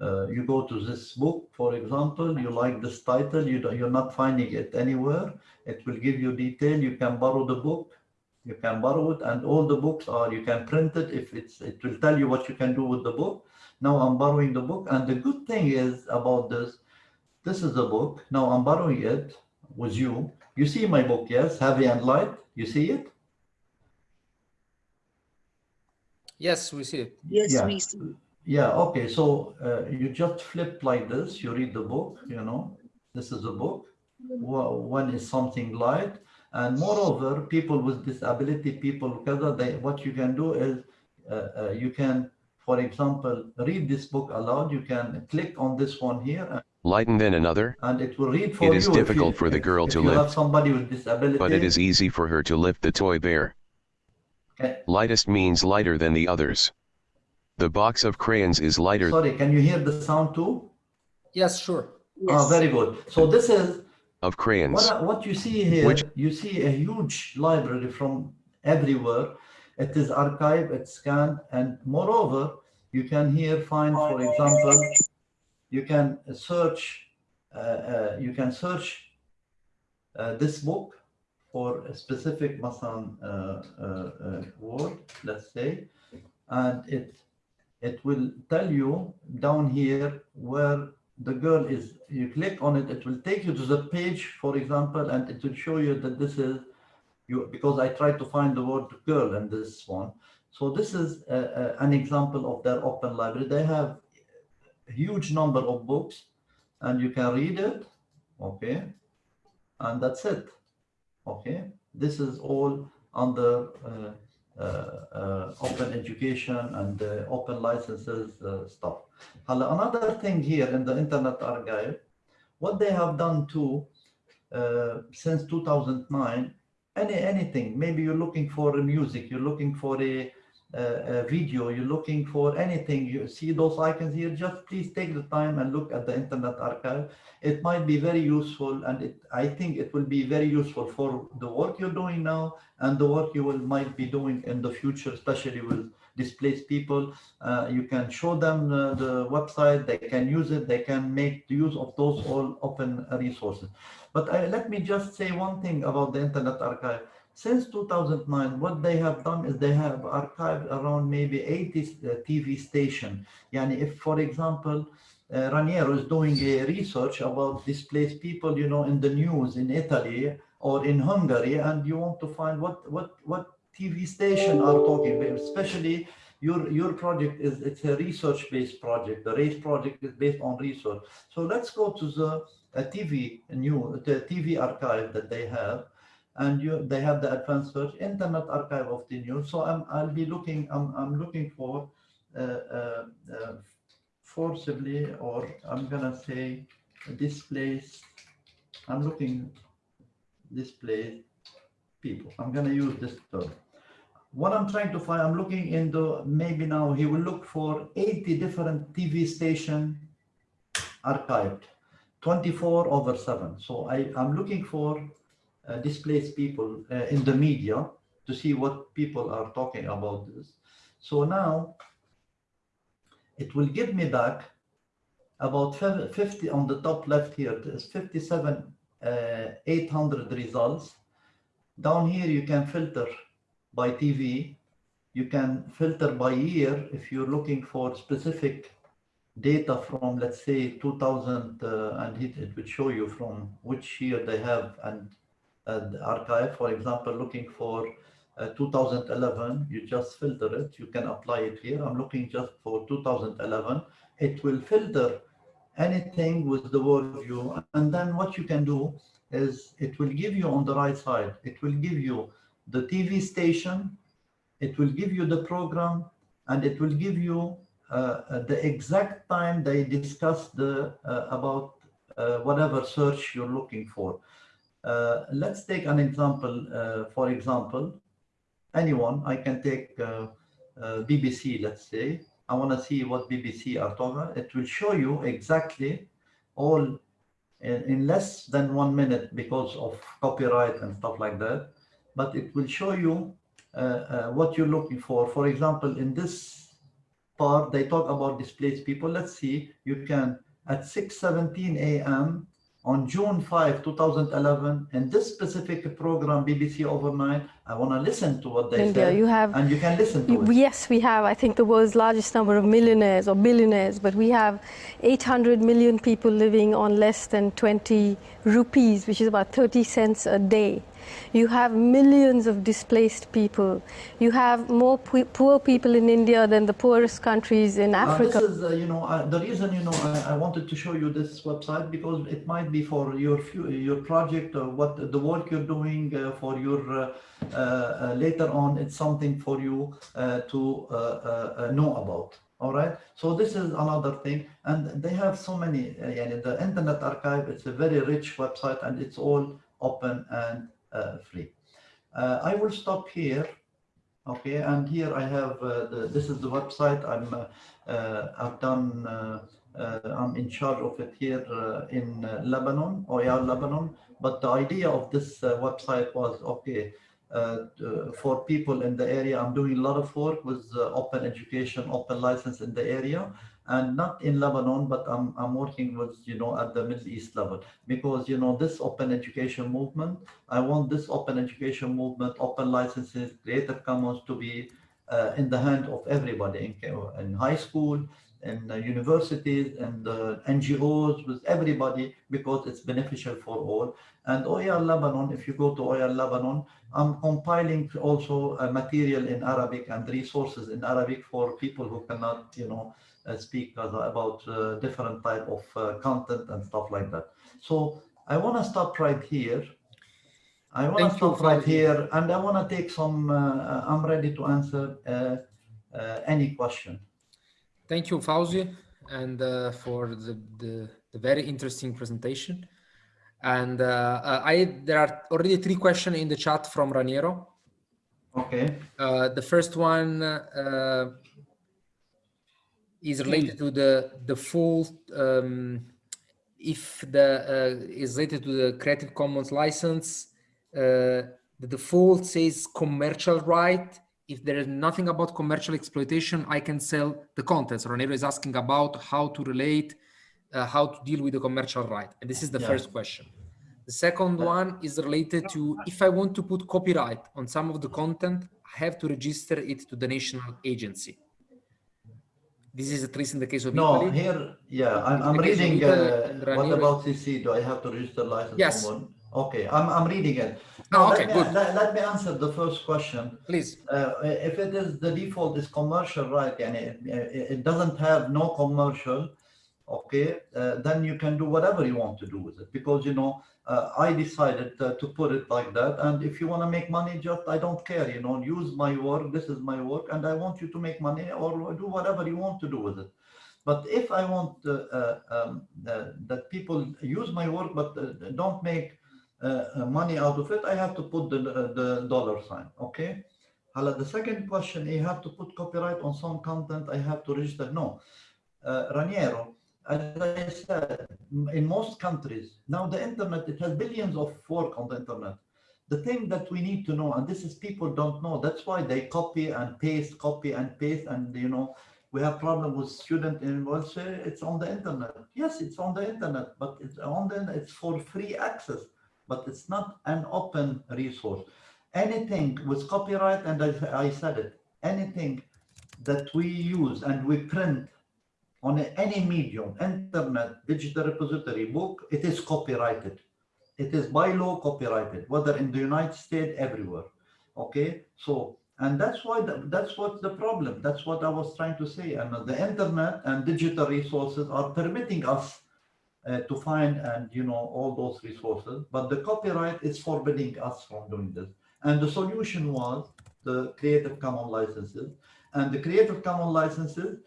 uh, you go to this book, for example, you like this title, you don't, you're not finding it anywhere. It will give you detail. You can borrow the book. You can borrow it, and all the books are. You can print it if it's. It will tell you what you can do with the book. Now I'm borrowing the book, and the good thing is about this. This is the book. Now I'm borrowing it with you. You see my book, yes, heavy and light. You see it?
Yes, we see it.
Yes,
Yeah.
we see.
Yeah, okay, so uh, you just flip like this, you read the book, you know, this is a book. One is something light, and moreover, people with disability, people, they, what you can do is, uh, uh, you can, for example, read this book aloud, you can click on this one here, and-
Lighten then another,
and it will read for
It
you.
is
if you-
difficult for the girl to
you have
lift,
somebody with disability.
but it is easy for her to lift the toy bear.
Okay.
Lightest means lighter than the others. The box of crayons is lighter.
Sorry, can you hear the sound too?
Yes, sure.
Ah,
yes.
Oh, very good. So this is
of crayons.
What, what you see here,
Which,
you see a huge library from everywhere. It is archived, it's scanned, and moreover, you can here find, for example, you can search, uh, uh, you can search uh, this book for a specific Masan uh, uh, uh, word, let's say, and it it will tell you down here where the girl is. You click on it it will take you to the page for example and it will show you that this is you because i tried to find the word girl in this one. So this is uh, uh, an example of their open library. They have a huge number of books and you can read it okay? And that's it okay? This is all under uh, open education and uh, open licenses uh, stuff. Another thing here in the Internet Archive, what they have done too, uh, since 2009, any anything, maybe you're looking for music, you're looking for a, a, video, you're looking for anything, you see those icons here, just please take the time and look at the Internet Archive. It might be very useful and it, I think it will be very useful for the work you're doing now and the work you will might be doing in the future, especially with displaced people. Uh, you can show them uh, the website, they can use it, they can make use of those all open resources. But I, let me just say one thing about the Internet Archive. Since 2009, what they have done is they have archived around maybe 80 uh, TV station. Yani if, for example, uh, Raniero is doing a research about displaced people, you know, in the news in Italy or in Hungary, and you want to find what what what TV station are talking about, especially your your project is it's a research-based project. The RACE project is based on research. So let's go to the uh, TV new the TV archive that they have, and you they have the advanced search internet archive of the news. So I'm I'll be looking I'm I'm looking for uh, uh, uh, forcibly or I'm gonna say displace. I'm looking displaced people. I'm gonna use this term. What I'm trying to find, I'm looking in the, maybe now he will look for 80 different TV station archived, 24 over seven. So I, I'm looking for uh, displaced people uh, in the media to see what people are talking about this. So now it will give me back about 50 on the top left here, there's 57, uh, 800 results. Down here, you can filter by TV. You can filter by year if you're looking for specific data from, let's say, 2000, uh, and it, it would show you from which year they have and archive. For example, looking for uh, 2011, you just filter it. You can apply it here. I'm looking just for 2011. It will filter anything with the word view. And then what you can do is it will give you on the right side, it will give you the TV station, it will give you the program, and it will give you uh, the exact time they discuss the uh, about uh, whatever search you're looking for. Uh, let's take an example. Uh, for example, anyone, I can take uh, BBC, let's say, I want to see what BBC are talking. It will show you exactly all in, in less than one minute because of copyright and stuff like that. But it will show you uh, uh, what you're looking for. For example, in this part, they talk about displaced people. Let's see, you can at 6.17 a.m. on June 5, 2011, in this specific program, BBC Overnight, I want to listen to what they
India,
say.
you have
and you can listen to
You-
it.
Yes, we have, I think, the world's largest number of millionaires or billionaires, but we have 800 million people living on less than 20 rupees, which is about 30 cents a day. You have millions of displaced people. You have more poor people in India than the poorest countries in
Uh,
Africa.
this is, uh, you know, uh, the reason, you know, I, I wanted to show you this website because it might be for your your project or what the work you're doing uh, for your uh, uh, uh, later on. It's something for you uh, to uh, uh, uh, know about. All right. So this is another thing, and they have so many. Uh, the Internet Archive. It's a very rich website, and it's all open and uh, free. Uh, I will stop here. Okay, and here I have uh, the, this is the website. I'm uh, uh, I've done. Uh, uh, I'm in charge of it here uh, in uh, Lebanon, OER Lebanon. But the idea of this uh, website was okay uh, for people in the area. I'm doing a lot of work with uh, open education, open license in the area, and not in Lebanon, but I'm I'm working with you know at the Middle East level because you know this open education movement. I want this open education movement, open licenses, Creative Commons to be uh, in the hand of everybody in, in high school, in uh, universities, and uh, NGOs, with everybody, because it's beneficial for all. And OER Lebanon, if you go to OER Lebanon, I'm compiling also uh, material in Arabic and resources in Arabic for people who cannot, you know, uh, speak as- about uh, different type of uh, content and stuff like that. So I want to stop right here. I want to stop right here, and I want to take some. Uh, I'm ready to answer uh, uh, any question.
Thank you, Fawzi, and uh, for the, the, the very interesting presentation. And uh, uh, I there are already three questions in the chat from Raniero.
Okay.
Uh, the first one uh, is related to the the full um, if the uh, is related to the Creative Commons license. Uh, the default says commercial right. If there is nothing about commercial exploitation, I can sell the contents. Raniero is asking about how to relate, uh, how to deal with the commercial right. And this is the
Yeah.
first question. The second one is related to if I want to put copyright on some of the content, I have to register it to the national agency. This is at least in the case of
No,
Italy.
here, yeah, I'm, I'm
the case of
reading.
Italy
Uh, what about CC? Do I have to register license?
Yes.
Okay, I'm, I'm reading it.
Oh, okay,
let me,
good.
Let, let me answer the first question.
Please.
Uh, if it is the default is commercial right and it, it doesn't have no commercial, okay, uh, then you can do whatever you want to do with it because you know uh, I decided to put it like that. And if you want to make money, just I don't care, you know, use my work. This is my work, and I want you to make money or do whatever you want to do with it. But if I want uh, uh, um, uh, that people use my work but don't make money out of it, I have to put the, the dollar sign, okay? The second question, you have to put copyright on some content, I have to register, no. Raniero, as I said, in most countries, now the internet, it has billions of work on the internet. The thing that we need to know, and this is people don't know, that's why they copy and paste, copy and paste, and you know, we have problem with student in well say it's on the internet. Yes, it's on the internet, but it's on the it's for free access, but it's not an open resource. Anything with copyright, and I, I said it, anything that we use and we print on any medium, internet, digital repository, book, it is copyrighted. It is by law copyrighted, whether in the United States, everywhere. Okay, so and that's why the, that's what the problem. That's what I was trying to say. And the internet and digital resources are permitting us uh, to find and you know all those resources, but the copyright is forbidding us from doing this. And the solution was the Creative Commons licenses. And the Creative Commons licenses,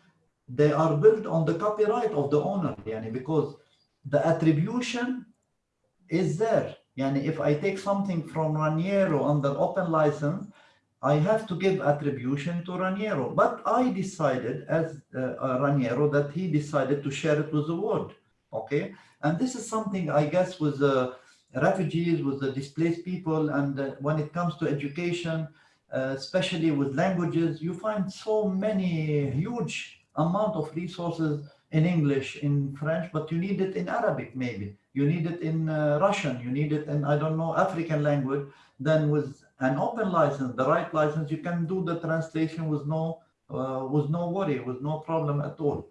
they are built on the copyright of the owner, yani, because the attribution is there. Yani if I take something from Raniero under open license, I have to give attribution to Raniero. But I decided as uh, uh, Raniero that he decided to share it with the world. Okay. And this is something I guess with the refugees, with the displaced people. And uh, when it comes to education, uh, especially with languages, you find so many huge amount of resources in English, in French, but you need it in Arabic maybe. You need it in uh, Russian, you need it in, I don't know, African language. Then with an open license, the right license, you can do the translation with no, uh, with no worry, with no problem at all.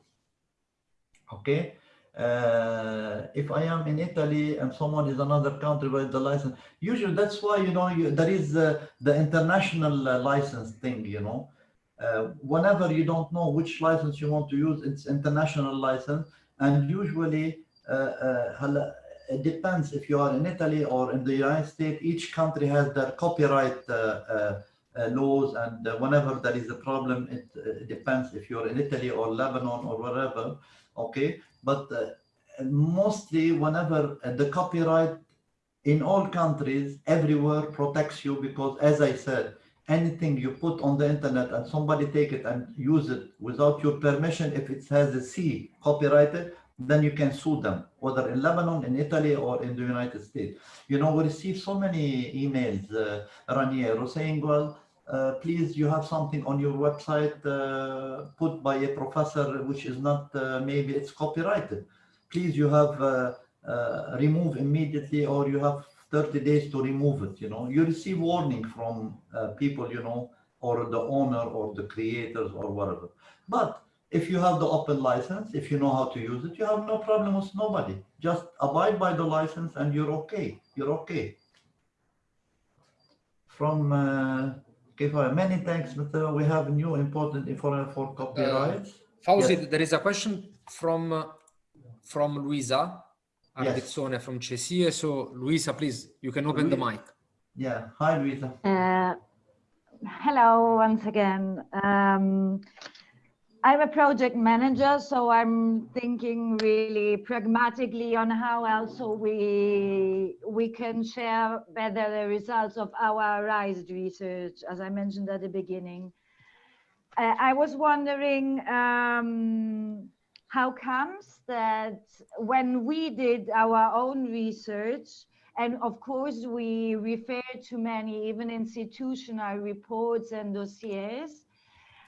Okay. Uh, if I am in Italy and someone is another country with the license, usually that's why, you know, you, there is uh, the international uh, license thing, you know, uh, whenever you don't know which license you want to use, it's international license. And usually uh, uh, it depends if you are in Italy or in the United States, each country has their copyright uh, uh, uh, laws. And whenever there is a problem, it, it depends if you're in Italy or Lebanon or wherever. Okay. But mostly whenever the copyright in all countries everywhere protects you because as I said anything you put on the internet and somebody take it and use it without your permission, if it has a C copyrighted, then you can sue them, whether in Lebanon, in Italy, or in the United States. You know, we receive so many emails, uh, Raniero, saying, well, uh, please, you have something on your website uh, put by a professor, which is not, uh, maybe it's copyrighted. Please, you have uh, uh, remove immediately, or you have 30 days to remove it, you know, you receive warning from uh, people, you know, or the owner or the creators or whatever. But if you have the open license, if you know how to use it, you have no problem with nobody. Just abide by the license and you're okay. You're okay. From uh, Kifaya, many thanks, Mr. We have new important information for copyrights.
Uh, Fawzi,
Yes.
there is a question from uh, from Luisa
Yes.
Ardezzone from CESIE. So Luisa, please, you can open the mic.
Yeah. Hi, Luisa.
Uh, hello once again. Um, I'm a project manager, so I'm thinking really pragmatically on how also we we can share better the results of our RISE research, as I mentioned at the beginning. Uh, I was wondering um, how comes that when we did our own research, and of course we refer to many even institutional reports and dossiers,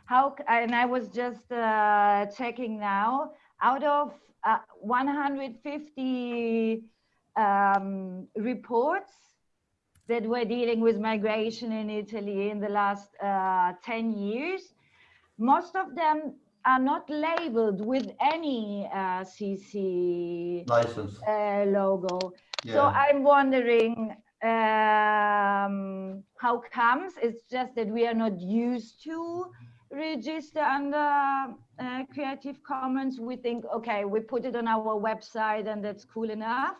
how, and I was just uh, checking now, out of uh, 150 um, reports that were dealing with migration in Italy in the last uh, 10 years, most of them are not labeled with any uh, CC
License.
uh, logo. So I'm wondering um, how comes? It's just that we are not used to register under uh, Creative Commons. We think, okay, we put it on our website and that's cool enough.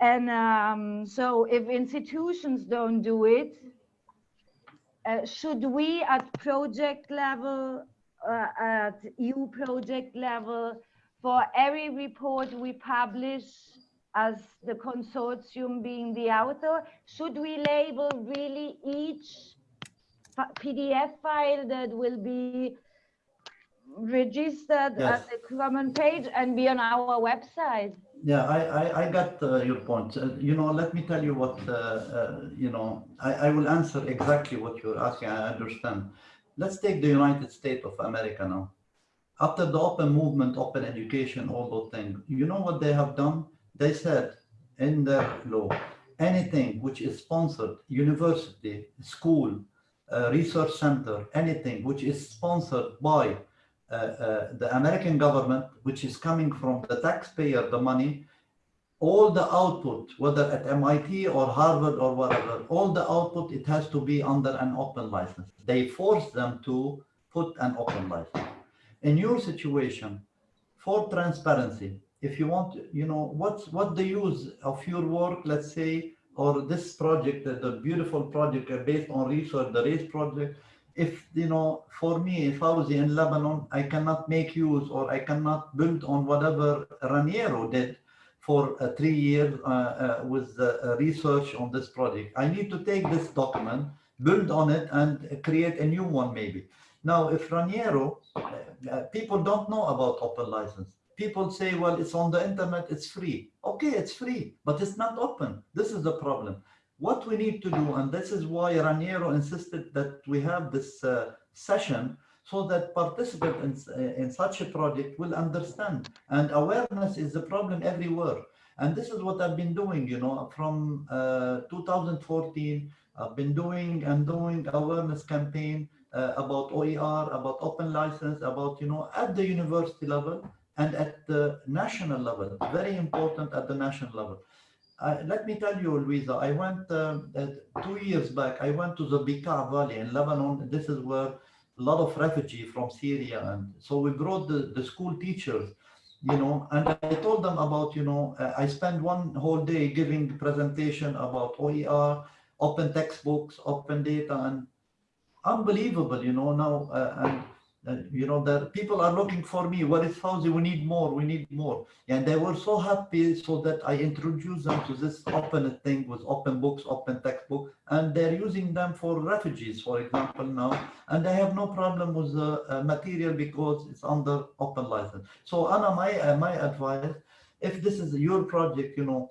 And um, so if institutions don't do it, uh, should we at project level, uh, at EU project level, for every report we publish as the consortium being the author, should we label really each PDF file that will be registered
Yes.
as a common page and be on our website?
Yeah, I, I, I got uh, your point. Uh, you know, let me tell you what, uh, uh, you know, I, I will answer exactly what you're asking. I understand. Let's take the United States of America now. After the open movement, open education, all those things, you know what they have done? They said in their law, anything which is sponsored, university, school, uh, research center, anything which is sponsored by uh, uh, the American government, which is coming from the taxpayer, the money, all the output, whether at MIT or Harvard or whatever, all the output, it has to be under an open license. They force them to put an open license. In your situation, for transparency, if you want, you know, what's what the use of your work, let's say, or this project, the beautiful project uh, based on research, the RACE project, if, you know, for me, if I was in Lebanon, I cannot make use or I cannot build on whatever Raniero did for uh, three years uh, uh, with uh, uh, research on this project. I need to take this document build on it and create a new one maybe. Now, if Raniero, people don't know about open license. People say, well, it's on the internet, it's free. Okay, it's free, but it's not open. This is the problem. What we need to do, and this is why Raniero insisted that we have this session so that participants in, in such a project will understand. And awareness is a problem everywhere. And this is what I've been doing, you know, from uh, 2014, I've been doing and doing awareness campaign uh, about OER, about open license, about, you know, at the university level and at the national level, very important at the national level. Uh, let me tell you, Luisa, I went uh, two years back, I went to the Bekaa Valley in Lebanon. This is where a lot of refugees from Syria. And so we brought the, the school teachers, you know, and I told them about, you know, uh, I spent one whole day giving the presentation about OER, open textbooks, open data, and unbelievable, you know, now, uh, and uh, you know, that people are looking for me. What is Fawzi? We need more. We need more. And they were so happy so that I introduced them to this open thing with open books, open textbook, and they're using them for refugees, for example, now. And they have no problem with the uh, material because it's under open license. So Anna, my, uh, my advice, if this is your project, you know,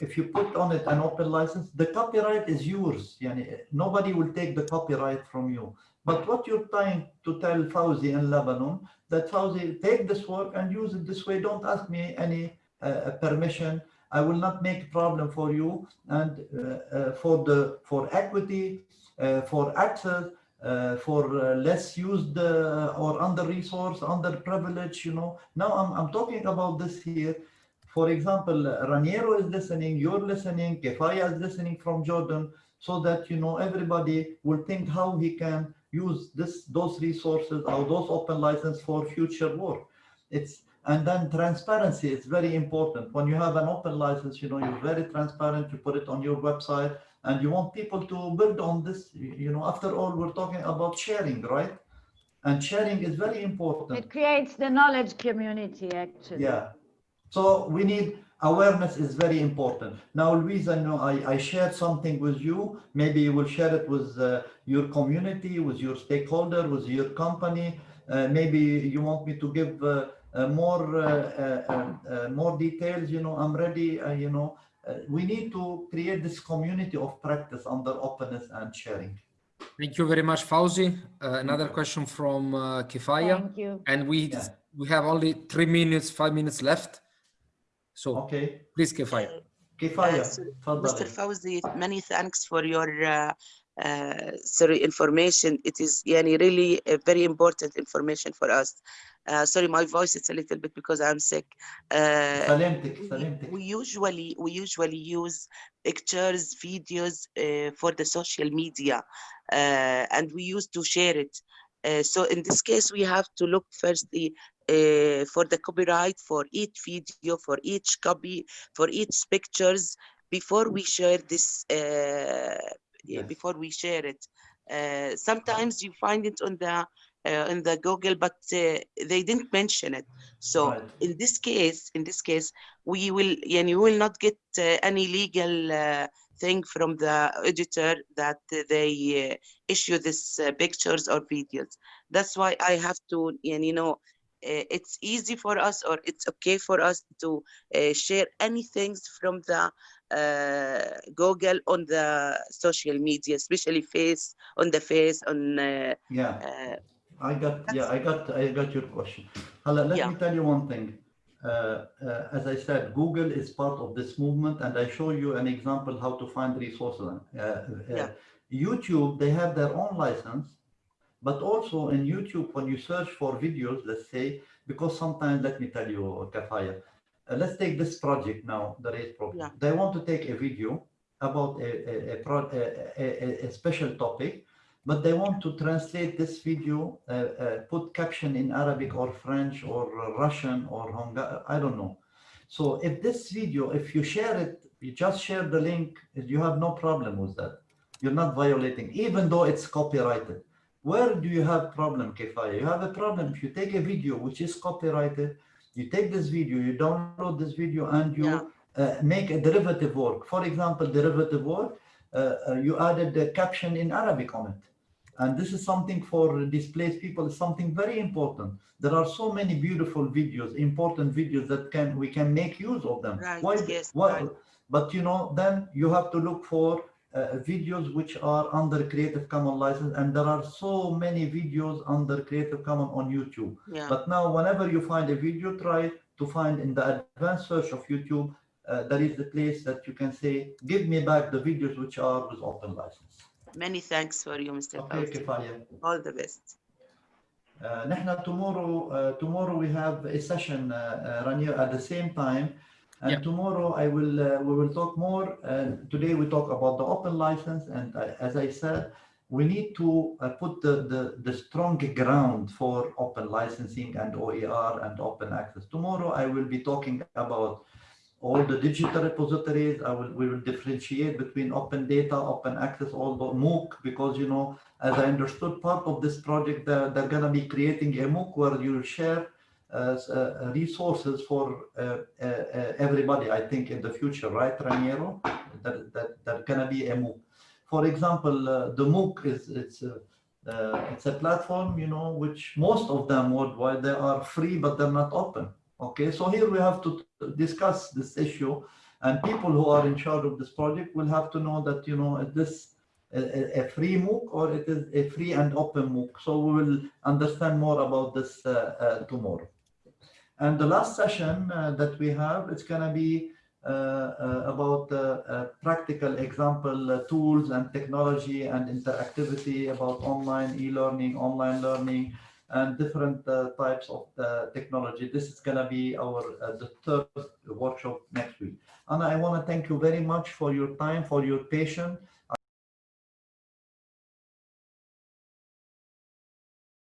if you put on it an open license, the copyright is yours. Yani, nobody will take the copyright from you. But what you're trying to tell Fawzi in Lebanon, that Fawzi, take this work and use it this way. Don't ask me any uh, permission. I will not make a problem for you. And uh, uh, for the for equity, uh, for access, uh, for uh, less used or under resource, under privilege, you know. Now I'm, I'm talking about this here. For example, Raniero is listening, you're listening, Kifaya is listening from Jordan, so that, you know, everybody will think how he can use this those resources or those open license for future work. It's and then transparency is very important. When you have an open license, you know, you're very transparent, you put it on your website and you want people to build on this. You know, after all, we're talking about sharing, right? And sharing is very important.
It creates the knowledge community, actually.
Yeah. So we need awareness is very important. Now, Louise, I know I, I shared something with you. Maybe you will share it with uh, your community, with your stakeholder, with your company. Uh, maybe you want me to give uh, uh more uh, uh, more details. You know, I'm ready. you know, we need to create this community of practice under openness and sharing.
Thank you very much, Fawzi. another question from Kifaya.
Thank you.
And we yeah. we have only three minutes, five minutes left. So
okay,
please, Kifaya.
Kifaya,
uh, Mr. Fawzi, many thanks for your uh, uh, sorry information. It is yani, really a very important information for us. Uh, sorry, my voice is a little bit because I'm sick.
Uh,
we, we, usually we usually use pictures, videos uh, for the social media, uh, and we used to share it. Uh, so in this case, we have to look firstly uh, for the copyright for each video, for each copy, for each pictures before we share this, uh, yes. before we share it. Uh, sometimes you find it on the uh, in the Google, but uh, they didn't mention it. So right. in this case, in this case, we will, and you will not get uh, any legal thing from the editor that they issue this pictures or videos. That's why I have to, and you know, uh, it's easy for us or it's okay for us to uh, share anything from the uh, Google on the social media, especially face on the face on.
yeah, I got yeah, I got I got your question. Hala, let yeah. me tell you one thing. Uh, uh, as I said, Google is part of this movement, and I show you an example how to find resources. Uh, yeah. YouTube, they have their own license, but also in YouTube, when you search for videos, let's say, because sometimes, let me tell you, Kifaya, uh, let's take this project now, the race program. Yeah. They want to take a video about a, a, a, a, a special topic, but they want to translate this video, uh, uh, put caption in Arabic or French or Russian or Hungarian, I don't know. So if this video, if you share it, you just share the link, you have no problem with that. You're not violating, even though it's copyrighted. Where do you have problem, Kifaya? You have a problem if you take a video which is copyrighted, you take this video, you download this video and you yeah. uh, make a derivative work. For example, derivative work, uh, uh, you added the caption in Arabic on it. And this is something for displaced people, is something very important. There are so many beautiful videos, important videos that can we can make use of them.
Right,
Why,
yes,
why,
right.
But you know, then you have to look for uh, videos which are under Creative Commons license and there are so many videos under Creative Commons on YouTube.
Yeah.
But now whenever you find a video, try to find in the advanced search of YouTube, uh, that is the place that you can say, give me back the videos which are with open license.
Many thanks for you, Mr.
Okay, Kifaya.
All the best.
Uh, tomorrow, uh, tomorrow we have a session, uh, uh Rania, at the same time and
Yeah.
tomorrow I will uh, we will talk more. And today we talk about the open license. And uh, as I said we need to uh, put the, the the strong ground for open licensing and OER and open access. Tomorrow I will be talking about all the digital repositories. I will we will differentiate between open data open access all the MOOC because you know as I understood, part of this project, they're, they're going to be creating a MOOC where you share resources for uh, uh, uh, everybody, I think, in the future, right, Raniero? That, that, that to be a MOOC. For example, uh, the MOOC is it's a, uh, it's a platform, you know, which most of them worldwide, they are free, but they're not open. Okay, so here we have to discuss this issue and people who are in charge of this project will have to know that, you know, this a, a- a free MOOC or it is a free and open MOOC. So we will understand more about this uh, uh, tomorrow. And the last session uh, that we have, it's going to be uh, uh, about uh, practical example tools and technology and interactivity about online e-learning, online learning, and different types of technology. This is going to be our the third workshop next week. Anna, I want to thank you very much for your time, for your patience,